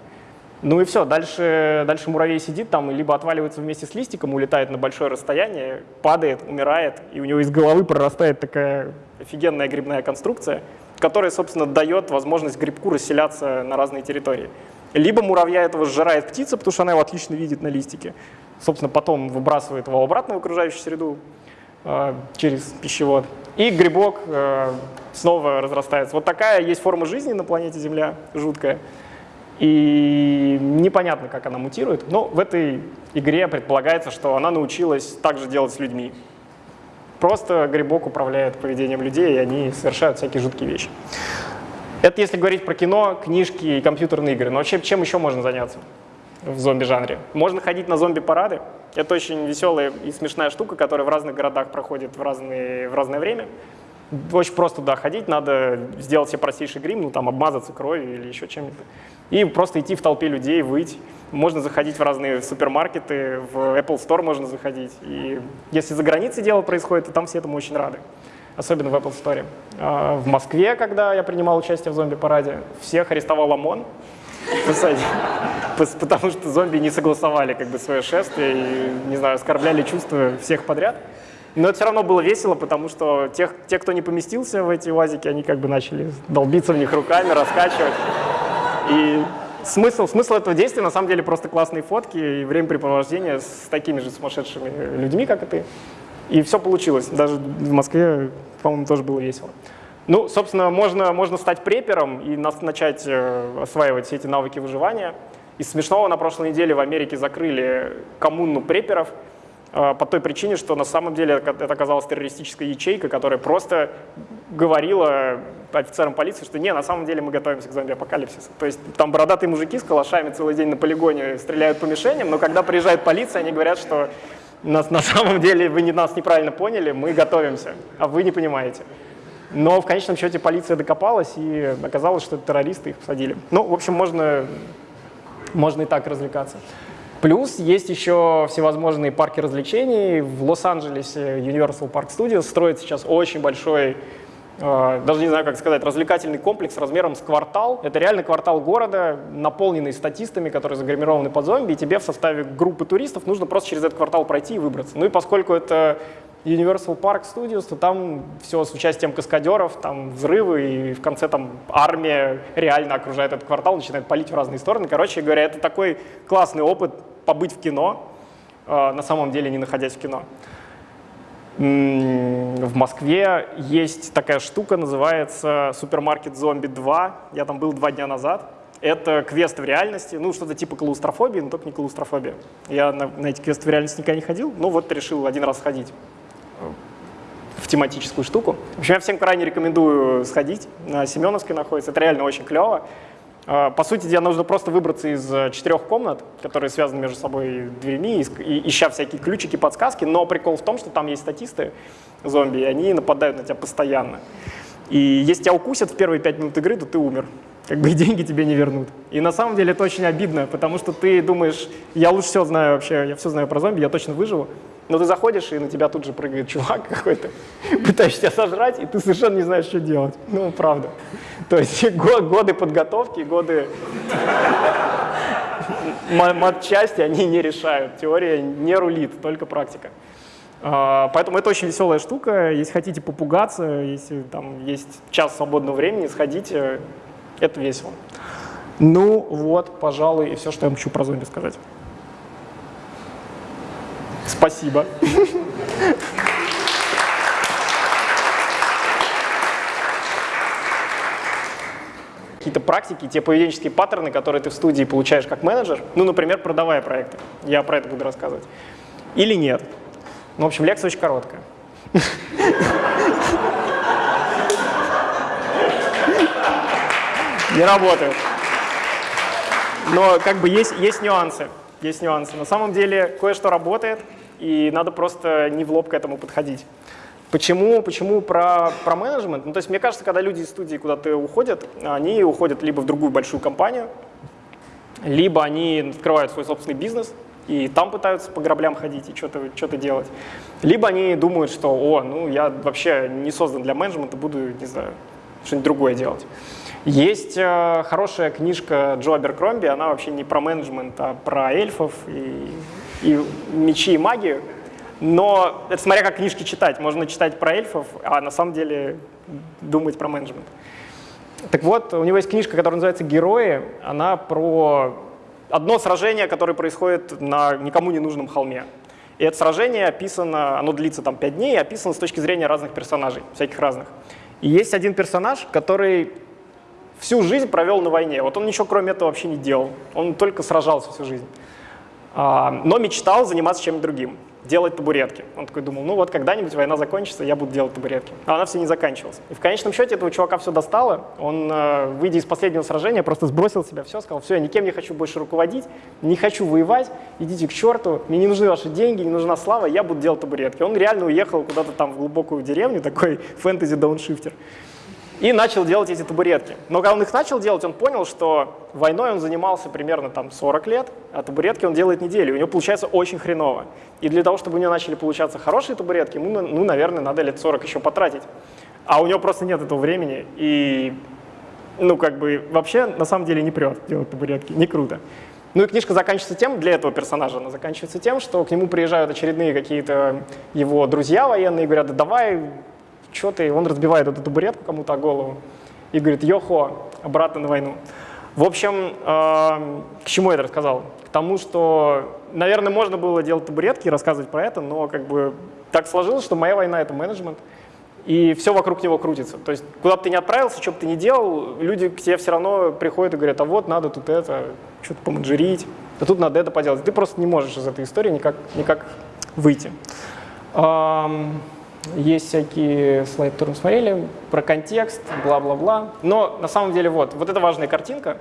Ну и все, дальше, дальше муравей сидит там либо отваливается вместе с листиком, улетает на большое расстояние, падает, умирает, и у него из головы прорастает такая офигенная грибная конструкция, которая, собственно, дает возможность грибку расселяться на разные территории. Либо муравья этого сжирает птица, потому что она его отлично видит на листике. Собственно, потом выбрасывает его обратно в окружающую среду э, через пищевод. И грибок э, снова разрастается. Вот такая есть форма жизни на планете Земля, жуткая. И непонятно, как она мутирует, но в этой игре предполагается, что она научилась также делать с людьми. Просто грибок управляет поведением людей, и они совершают всякие жуткие вещи. Это если говорить про кино, книжки и компьютерные игры. Но вообще чем еще можно заняться в зомби-жанре? Можно ходить на зомби-парады. Это очень веселая и смешная штука, которая в разных городах проходит в, разные, в разное время. Очень просто туда ходить, надо сделать себе простейший грим, ну там обмазаться кровью или еще чем-нибудь и просто идти в толпе людей, выйти. Можно заходить в разные супермаркеты, в Apple Store можно заходить. И если за границей дело происходит, то там все этому очень рады. Особенно в Apple Store. А, в Москве, когда я принимал участие в зомби-параде, всех арестовал ОМОН, потому что зомби не согласовали как бы свое шествие и, не знаю, оскорбляли чувства всех подряд. Но это все равно было весело, потому что тех, те, кто не поместился в эти УАЗики, они как бы начали долбиться в них руками, раскачивать. И смысл, смысл этого действия на самом деле просто классные фотки и времяпрепровождение с такими же сумасшедшими людьми, как и ты. И все получилось. Даже в Москве, по-моему, тоже было весело. Ну, собственно, можно, можно стать препером и начать э, осваивать все эти навыки выживания. Из смешного на прошлой неделе в Америке закрыли коммуну преперов, по той причине, что на самом деле это оказалась террористическая ячейка, которая просто говорила офицерам полиции, что не, на самом деле мы готовимся к зомби-апокалипсису. То есть там бородатые мужики с калашами целый день на полигоне стреляют по мишеням, но когда приезжает полиция, они говорят, что нас, на самом деле вы не, нас неправильно поняли, мы готовимся, а вы не понимаете. Но в конечном счете полиция докопалась, и оказалось, что это террористы, их посадили. Ну, в общем, можно, можно и так развлекаться. Плюс есть еще всевозможные парки развлечений. В Лос-Анджелесе Universal Park Studios строит сейчас очень большой, э, даже не знаю, как сказать, развлекательный комплекс размером с квартал. Это реально квартал города, наполненный статистами, которые загримированы под зомби, и тебе в составе группы туристов нужно просто через этот квартал пройти и выбраться. Ну и поскольку это Universal Park Studios, то там все с участием каскадеров, там взрывы, и в конце там армия реально окружает этот квартал, начинает палить в разные стороны. Короче говоря, это такой классный опыт побыть в кино, э, на самом деле не находясь в кино. В Москве есть такая штука, называется «Супермаркет Зомби 2». Я там был два дня назад. Это квест в реальности, ну, что-то типа клаустрофобии, но только не клаустрофобия. Я на, на эти квесты в реальности никогда не ходил, но вот решил один раз сходить в тематическую штуку. В общем, я всем крайне рекомендую сходить. На Семеновской находится. Это реально очень клево. А, по сути дела, нужно просто выбраться из э, четырех комнат, которые связаны между собой дверьми, ища всякие ключики, подсказки. Но прикол в том, что там есть статисты зомби, и они нападают на тебя постоянно. И если тебя укусят в первые пять минут игры, то ты умер. Как бы и деньги тебе не вернут. И на самом деле это очень обидно, потому что ты думаешь, я лучше все знаю вообще, я все знаю про зомби, я точно выживу. Но ты заходишь, и на тебя тут же прыгает чувак какой-то, пытаешься тебя сожрать, и ты совершенно не знаешь, что делать. Ну, правда. То есть годы подготовки, годы матчасти, они не решают. Теория не рулит, только практика. А, поэтому это очень веселая штука. Если хотите попугаться, если там есть час свободного времени, сходите, это весело. Ну вот, пожалуй, и все, что я хочу про зомби сказать. Спасибо. Какие-то практики, те поведенческие паттерны, которые ты в студии получаешь как менеджер, ну, например, продавая проекты. Я про это буду рассказывать. Или нет. Ну, в общем, лекция очень короткая. Не работает. Но как бы есть, есть нюансы. Есть нюансы. На самом деле кое-что работает, и надо просто не в лоб к этому подходить. Почему, почему про, про менеджмент? Ну, то есть мне кажется, когда люди из студии куда-то уходят, они уходят либо в другую большую компанию, либо они открывают свой собственный бизнес, и там пытаются по граблям ходить и что-то что делать. Либо они думают, что, о, ну я вообще не создан для менеджмента, буду, не знаю, что-нибудь другое делать. Есть э, хорошая книжка Джо Аберкромби, она вообще не про менеджмент, а про эльфов и, и мечи и магию. Но это смотря как книжки читать. Можно читать про эльфов, а на самом деле думать про менеджмент. Так вот, у него есть книжка, которая называется «Герои». Она про одно сражение, которое происходит на никому не нужном холме. И это сражение описано, оно длится там 5 дней, описано с точки зрения разных персонажей, всяких разных. И есть один персонаж, который всю жизнь провел на войне. Вот он ничего кроме этого вообще не делал. Он только сражался всю жизнь. А, но мечтал заниматься чем-то другим делать табуретки. Он такой думал, ну вот когда-нибудь война закончится, я буду делать табуретки. А она все не заканчивалась. И в конечном счете этого чувака все достало. Он, э, выйдя из последнего сражения, просто сбросил себя все, сказал, все, я никем не хочу больше руководить, не хочу воевать, идите к черту, мне не нужны ваши деньги, не нужна слава, я буду делать табуретки. Он реально уехал куда-то там в глубокую деревню, такой фэнтези-дауншифтер и начал делать эти табуретки. Но когда он их начал делать, он понял, что войной он занимался примерно там 40 лет, а табуретки он делает неделю, у него получается очень хреново. И для того, чтобы у него начали получаться хорошие табуретки, ему, ну, наверное, надо лет 40 еще потратить. А у него просто нет этого времени, и, ну, как бы, вообще, на самом деле, не прет делать табуретки, не круто. Ну и книжка заканчивается тем, для этого персонажа она заканчивается тем, что к нему приезжают очередные какие-то его друзья военные и говорят, да давай что ты, он разбивает эту табуретку кому-то голову и говорит, йохо, обратно на войну. В общем, э, к чему я это рассказал? К тому, что, наверное, можно было делать табуретки и рассказывать про это, но как бы так сложилось, что моя война — это менеджмент, и все вокруг него крутится. То есть куда бы ты ни отправился, что бы ты ни делал, люди к тебе все равно приходят и говорят, а вот надо тут это, что-то поменеджерить, а тут надо это поделать. Ты просто не можешь из этой истории никак, никак выйти. Эм, есть всякие слайды, которые мы смотрели, про контекст, бла-бла-бла. Но на самом деле вот, вот это важная картинка.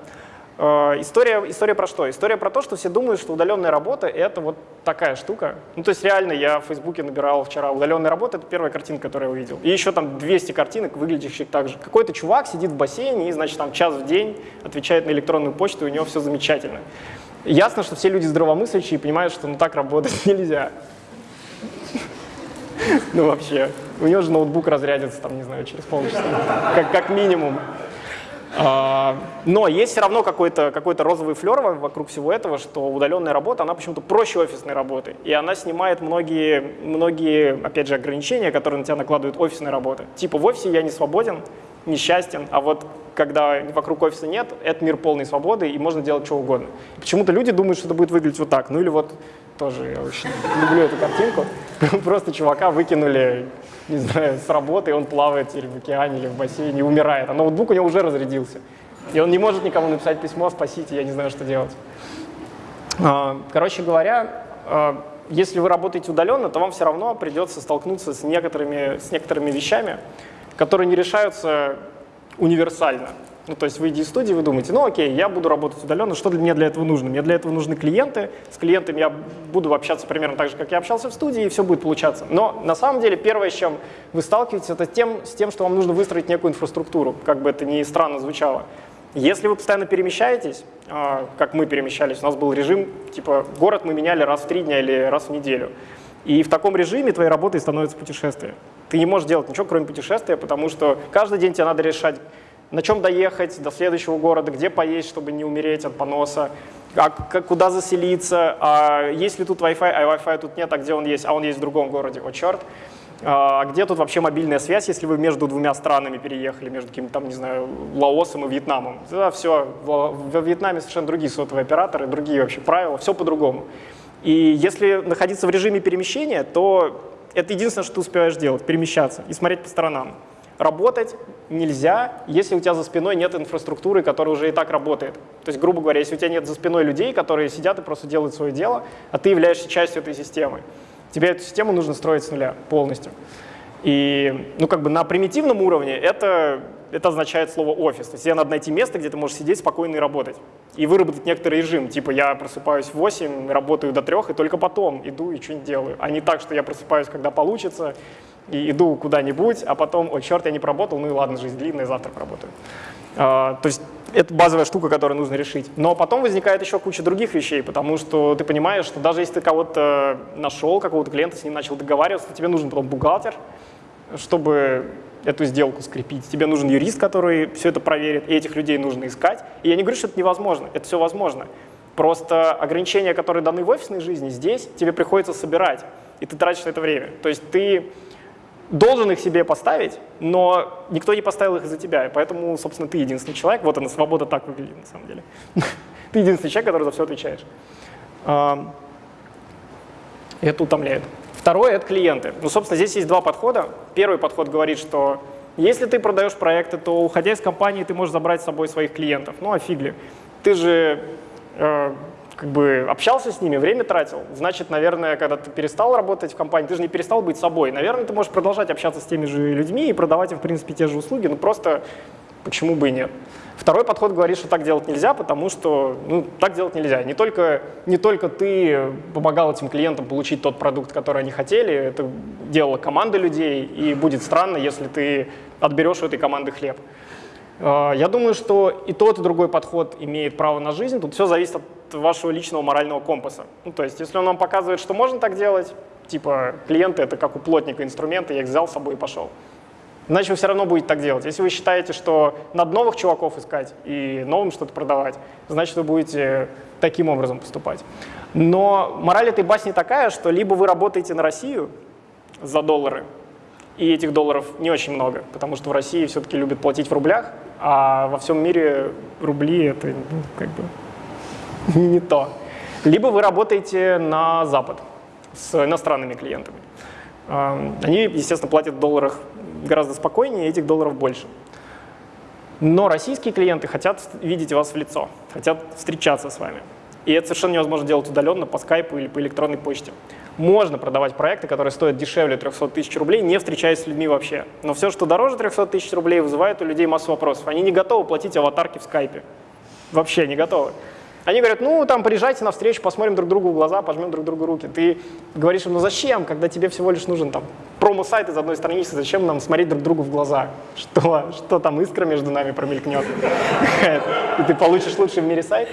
Э, история, история про что? История про то, что все думают, что удаленная работа — это вот такая штука. Ну, то есть реально я в Фейсбуке набирал вчера удаленная работа, это первая картинка, которую я увидел. И еще там 200 картинок, выглядящих так же. Какой-то чувак сидит в бассейне и, значит, там час в день отвечает на электронную почту, и у него все замечательно. Ясно, что все люди здравомыслящие понимают, что ну так работать нельзя. Ну вообще, у него же ноутбук разрядится, там, не знаю, через полчаса, как, как минимум. А, но есть все равно какой-то какой, розовый флер вокруг всего этого, что удаленная работа, она почему-то проще офисной работы. И она снимает многие, многие, опять же, ограничения, которые на тебя накладывают офисная работа. Типа в офисе я не свободен, несчастен, а вот когда вокруг офиса нет, это мир полной свободы, и можно делать что угодно. Почему-то люди думают, что это будет выглядеть вот так. Ну или вот тоже я очень люблю эту картинку. Просто чувака выкинули, не знаю, с работы, и он плавает или в океане, или в бассейне и умирает. А ноутбук у него уже разрядился. И он не может никому написать письмо, спасите, я не знаю, что делать. А, короче говоря, а, если вы работаете удаленно, то вам все равно придется столкнуться с некоторыми, с некоторыми вещами, которые не решаются универсально. Ну, то есть, выйдя из студии, вы думаете, ну, окей, я буду работать удаленно, что мне для этого нужно? Мне для этого нужны клиенты, с клиентами я буду общаться примерно так же, как я общался в студии, и все будет получаться. Но на самом деле первое, с чем вы сталкиваетесь, это тем, с тем, что вам нужно выстроить некую инфраструктуру, как бы это ни странно звучало. Если вы постоянно перемещаетесь, а, как мы перемещались, у нас был режим, типа, город мы меняли раз в три дня или раз в неделю. И в таком режиме твоей работой становится путешествие. Ты не можешь делать ничего, кроме путешествия, потому что каждый день тебе надо решать, на чем доехать до следующего города, где поесть, чтобы не умереть от поноса, а, куда заселиться, а есть ли тут Wi-Fi, а Wi-Fi тут нет, а где он есть, а он есть в другом городе, о черт. А где тут вообще мобильная связь, если вы между двумя странами переехали, между каким-то там, не знаю, Лаосом и Вьетнамом? Да, все, во Вьетнаме совершенно другие сотовые операторы, другие вообще правила, все по-другому. И если находиться в режиме перемещения, то это единственное, что ты успеваешь делать, перемещаться и смотреть по сторонам. Работать нельзя, если у тебя за спиной нет инфраструктуры, которая уже и так работает. То есть, грубо говоря, если у тебя нет за спиной людей, которые сидят и просто делают свое дело, а ты являешься частью этой системы, тебе эту систему нужно строить с нуля полностью. И ну, как бы на примитивном уровне это, это означает слово «офис». То есть тебе надо найти место, где ты можешь сидеть спокойно и работать. И выработать некоторый режим. Типа я просыпаюсь в 8, работаю до 3, и только потом иду и что-нибудь делаю. А не так, что я просыпаюсь, когда получится, и иду куда-нибудь, а потом, о, черт, я не поработал, ну и ладно, жизнь длинная, завтра поработаю. А, то есть это базовая штука, которую нужно решить. Но потом возникает еще куча других вещей, потому что ты понимаешь, что даже если ты кого-то нашел, какого-то клиента, с ним начал договариваться, тебе нужен потом бухгалтер, чтобы эту сделку скрепить. Тебе нужен юрист, который все это проверит, и этих людей нужно искать. И я не говорю, что это невозможно, это все возможно. Просто ограничения, которые даны в офисной жизни, здесь тебе приходится собирать, и ты тратишь на это время. То есть ты должен их себе поставить, но никто не поставил их за тебя, и поэтому, собственно, ты единственный человек. Вот она, свобода так выглядит на самом деле. Ты единственный человек, который за все отвечаешь. Это утомляет. Второе — это клиенты. Ну, собственно, здесь есть два подхода. Первый подход говорит, что если ты продаешь проекты, то, уходя из компании, ты можешь забрать с собой своих клиентов. Ну, а фиг ли. Ты же э, как бы общался с ними, время тратил. Значит, наверное, когда ты перестал работать в компании, ты же не перестал быть собой. Наверное, ты можешь продолжать общаться с теми же людьми и продавать им, в принципе, те же услуги, но просто почему бы и нет. Второй подход говорит, что так делать нельзя, потому что ну, так делать нельзя. Не только, не только ты помогал этим клиентам получить тот продукт, который они хотели, это делала команда людей, и будет странно, если ты отберешь у этой команды хлеб. А, я думаю, что и тот, и другой подход имеет право на жизнь. Тут все зависит от вашего личного морального компаса. Ну, то есть, если он вам показывает, что можно так делать, типа клиенты — это как у плотника инструменты, я их взял с собой и пошел. Значит, вы все равно будете так делать. Если вы считаете, что надо новых чуваков искать и новым что-то продавать, значит, вы будете таким образом поступать. Но мораль этой басни такая, что либо вы работаете на Россию за доллары, и этих долларов не очень много, потому что в России все-таки любят платить в рублях, а во всем мире рубли — это ну, как бы не, то. Либо вы работаете на Запад с иностранными клиентами. Они, естественно, платят в долларах гораздо спокойнее, этих долларов больше. Но российские клиенты хотят видеть вас в лицо, хотят встречаться с вами. И это совершенно невозможно делать удаленно по скайпу или по электронной почте. Можно продавать проекты, которые стоят дешевле 300 тысяч рублей, не встречаясь с людьми вообще. Но все, что дороже 300 тысяч рублей, вызывает у людей массу вопросов. Они не готовы платить аватарки в скайпе. Вообще не готовы. Они говорят, ну, там, приезжайте на встречу, посмотрим друг другу в глаза, пожмем друг другу руки. Ты говоришь им, ну зачем, когда тебе всего лишь нужен там промо-сайт из одной страницы, зачем нам смотреть друг другу в глаза? Что, что там искра между нами промелькнет? И ты получишь лучший в мире сайт?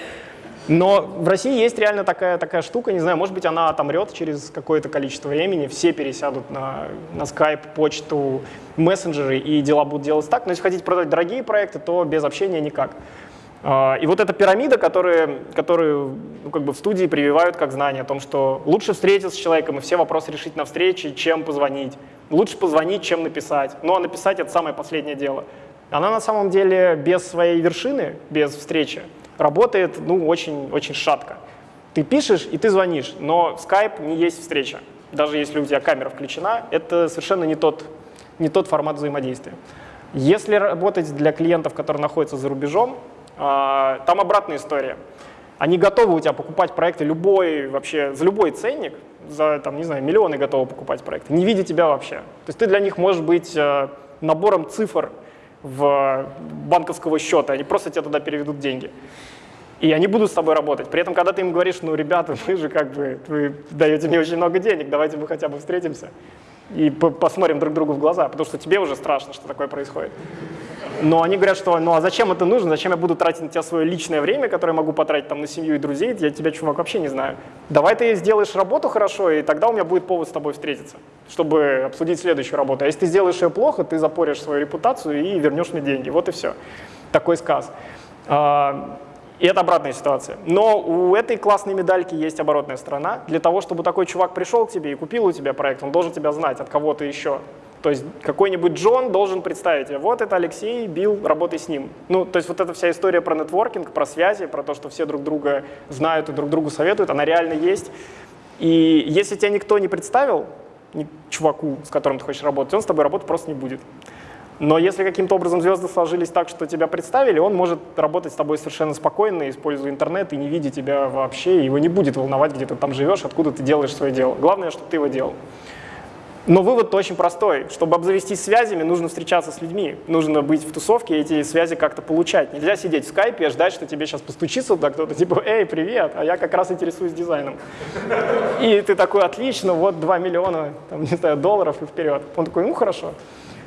Но в России есть реально такая, такая штука, не знаю, может быть, она отомрет через какое-то количество времени, все пересядут на, на Skype, почту, мессенджеры, и дела будут делать так. Но если хотите продать дорогие проекты, то без общения никак. А, и вот эта пирамида, которую, которую ну, как бы в студии прививают как знание о том, что лучше встретиться с человеком и все вопросы решить на встрече, чем позвонить. Лучше позвонить, чем написать. Ну а написать — это самое последнее дело. Она на самом деле без своей вершины, без встречи, работает ну, очень, очень шатко. Ты пишешь и ты звонишь, но Skype не есть встреча. Даже если у тебя камера включена, это совершенно не тот, не тот формат взаимодействия. Если работать для клиентов, которые находятся за рубежом, там обратная история. Они готовы у тебя покупать проекты любой, вообще, за любой ценник, за, там, не знаю, миллионы готовы покупать проекты, не видя тебя вообще. То есть ты для них можешь быть э, набором цифр в банковского счета, они просто тебе туда переведут деньги. И они будут с тобой работать. При этом, когда ты им говоришь, ну, ребята, вы же как бы, вы даете мне очень много денег, давайте мы хотя бы встретимся и посмотрим друг другу в глаза, потому что тебе уже страшно, что такое происходит. Но они говорят, что ну а зачем это нужно, зачем я буду тратить на тебя свое личное время, которое могу потратить там на семью и друзей, я тебя, чувак, вообще не знаю. Давай ты сделаешь работу хорошо, и тогда у меня будет повод с тобой встретиться, чтобы обсудить следующую работу. А если ты сделаешь ее плохо, ты запоришь свою репутацию и вернешь мне деньги. Вот и все. Такой сказ. А, и это обратная ситуация. Но у этой классной медальки есть оборотная сторона. Для того, чтобы такой чувак пришел к тебе и купил у тебя проект, он должен тебя знать от кого-то еще. То есть какой-нибудь Джон должен представить, вот это Алексей, Билл, работай с ним. Ну, то есть вот эта вся история про нетворкинг, про связи, про то, что все друг друга знают и друг другу советуют, она реально есть. И если тебя никто не представил, чуваку, с которым ты хочешь работать, он с тобой работать просто не будет. Но если каким-то образом звезды сложились так, что тебя представили, он может работать с тобой совершенно спокойно, используя интернет и не видя тебя вообще, его не будет волновать, где ты там живешь, откуда ты делаешь свое дело. Главное, чтобы ты его делал. Но вывод очень простой. Чтобы обзавестись связями, нужно встречаться с людьми. Нужно быть в тусовке и эти связи как-то получать. Нельзя сидеть в скайпе и ждать, что тебе сейчас постучится туда кто-то, типа, эй, привет, а я как раз интересуюсь дизайном. И ты такой, отлично, вот 2 миллиона, там, не знаю, долларов и вперед. Он такой, ну хорошо.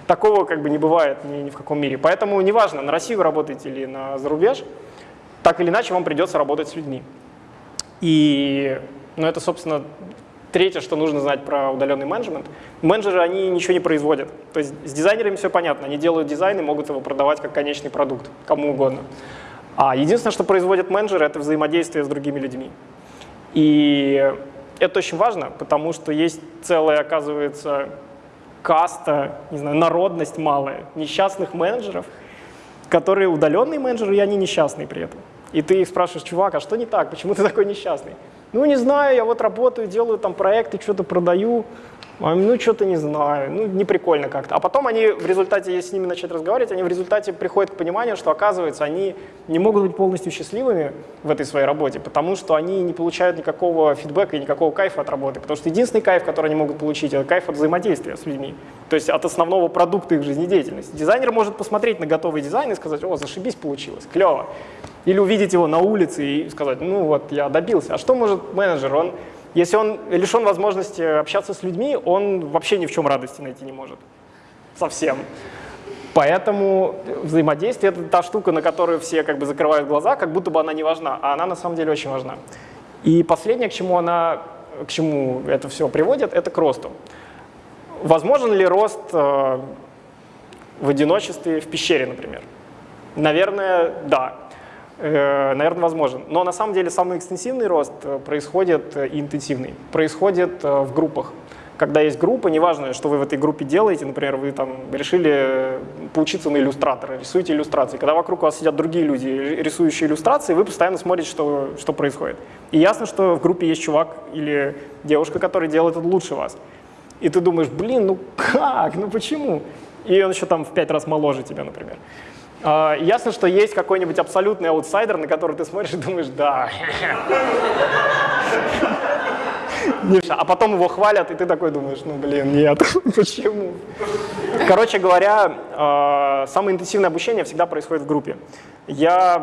Такого как бы не бывает ни, ни в каком мире. Поэтому неважно, на Россию работаете или на зарубеж, так или иначе вам придется работать с людьми. И ну, это, собственно, третье, что нужно знать про удаленный менеджмент. Менеджеры, они ничего не производят. То есть с дизайнерами все понятно. Они делают дизайн и могут его продавать как конечный продукт, кому угодно. А единственное, что производят менеджеры, это взаимодействие с другими людьми. И это очень важно, потому что есть целая, оказывается, каста, не знаю, народность малая несчастных менеджеров, которые удаленные менеджеры, и они несчастные при этом. И ты их спрашиваешь, чувак, а что не так, почему ты такой несчастный? Ну, не знаю, я вот работаю, делаю там проекты, что-то продаю, ну, что-то не знаю, ну, не прикольно как-то. А потом они в результате, если с ними начать разговаривать, они в результате приходят к пониманию, что, оказывается, они не могут быть полностью счастливыми в этой своей работе, потому что они не получают никакого фидбэка и никакого кайфа от работы. Потому что единственный кайф, который они могут получить, это кайф от взаимодействия с людьми. То есть от основного продукта их жизнедеятельности. Дизайнер может посмотреть на готовый дизайн и сказать, о, зашибись получилось, клево. Или увидеть его на улице и сказать, ну вот, я добился. А что может менеджер? Он если он лишен возможности общаться с людьми, он вообще ни в чем радости найти не может. Совсем. Поэтому взаимодействие — это та штука, на которую все как бы закрывают глаза, как будто бы она не важна, а она на самом деле очень важна. И последнее, к чему, она, к чему это все приводит, это к росту. Возможен ли рост э, в одиночестве в пещере, например? Наверное, да. Э, наверное, возможен. Но на самом деле самый экстенсивный рост э, происходит э, и интенсивный. Происходит в группах. Когда есть группа, неважно, что вы в этой группе делаете, например, вы там решили поучиться на иллюстратора, рисуете иллюстрации. Когда вокруг вас сидят другие люди, рисующие иллюстрации, вы постоянно смотрите, что, что происходит. И ясно, что в группе есть чувак или девушка, который делает это лучше вас. И ты думаешь, блин, ну как, ну почему? И он еще там в пять раз моложе тебя, например. А, ясно, что есть какой-нибудь абсолютный аутсайдер, на который ты смотришь и думаешь, да. А потом его хвалят, и ты такой думаешь, ну блин, нет, почему? Короче говоря, а, самое интенсивное обучение всегда происходит в группе. Я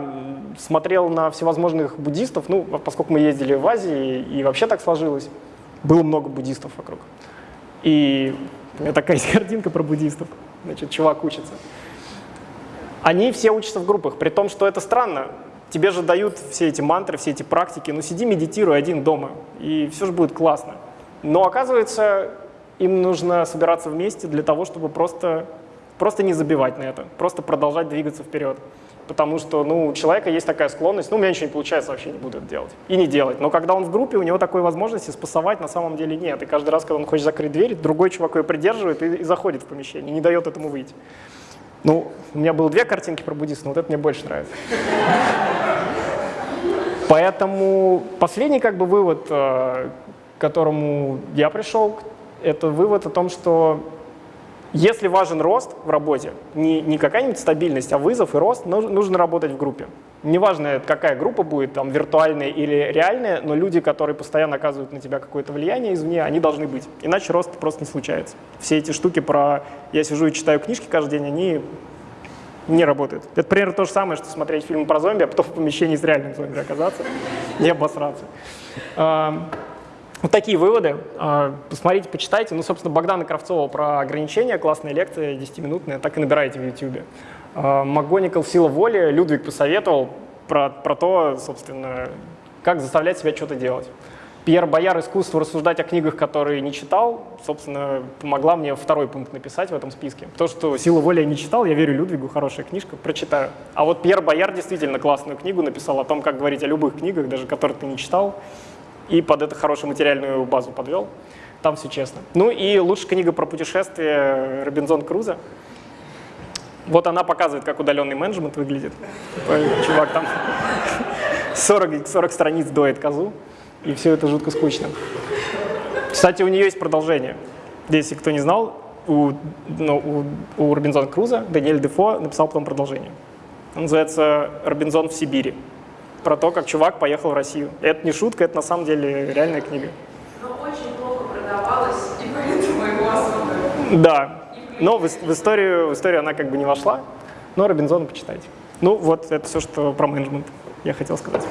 смотрел на всевозможных буддистов, ну, поскольку мы ездили в Азии, и вообще так сложилось, было много буддистов вокруг. И у меня такая есть картинка про буддистов. Значит, чувак учится. Они все учатся в группах, при том, что это странно. Тебе же дают все эти мантры, все эти практики, ну сиди, медитируй один дома, и все же будет классно. Но оказывается, им нужно собираться вместе для того, чтобы просто, просто не забивать на это, просто продолжать двигаться вперед. Потому что ну, у человека есть такая склонность, ну, у меня ничего не получается, вообще не буду это делать. И не делать. Но когда он в группе, у него такой возможности спасовать на самом деле нет. И каждый раз, когда он хочет закрыть дверь, другой чувак ее придерживает и, и заходит в помещение, не дает этому выйти. Ну, у меня было две картинки про буддистов, но вот это мне больше нравится. Поэтому последний как бы вывод, э, к которому я пришел, это вывод о том, что если важен рост в работе, не, не какая-нибудь стабильность, а вызов и рост, нужно работать в группе. Неважно, какая группа будет, там, виртуальная или реальная, но люди, которые постоянно оказывают на тебя какое-то влияние извне, они должны быть. Иначе рост просто не случается. Все эти штуки про «я сижу и читаю книжки каждый день», они не работают. Это примерно то же самое, что смотреть фильм про зомби, а потом в помещении с реальным зомби оказаться и обосраться. Вот такие выводы. А, посмотрите, почитайте. Ну, собственно, Богдана Кравцова про ограничения, классная лекция, 10-минутная, так и набирайте в YouTube. МакГоникл «Сила воли», Людвиг посоветовал про, про то, собственно, как заставлять себя что-то делать. Пьер Бояр «Искусство рассуждать о книгах, которые не читал», собственно, помогла мне второй пункт написать в этом списке. То, что «Сила воли» я не читал, я верю Людвигу, хорошая книжка, прочитаю. А вот Пьер Бояр действительно классную книгу написал о том, как говорить о любых книгах, даже которые ты не читал и под это хорошую материальную базу подвел. Там все честно. Ну и лучшая книга про путешествие Робинзон Круза. Вот она показывает, как удаленный менеджмент выглядит. Чувак там 40, 40 страниц доет козу, и все это жутко скучно. Кстати, у нее есть продолжение. Если кто не знал, у, ну, у, у Робинзона Круза Даниэль Дефо написал потом продолжение. Он называется «Робинзон в Сибири» про то, как чувак поехал в Россию. Это не шутка, это на самом деле реальная книга. Но очень плохо продавалась, и поэтому его особо... Да, но в, в, историю, в историю она как бы не вошла, но Робинзона почитайте. Ну вот, это все, что про менеджмент я хотел сказать.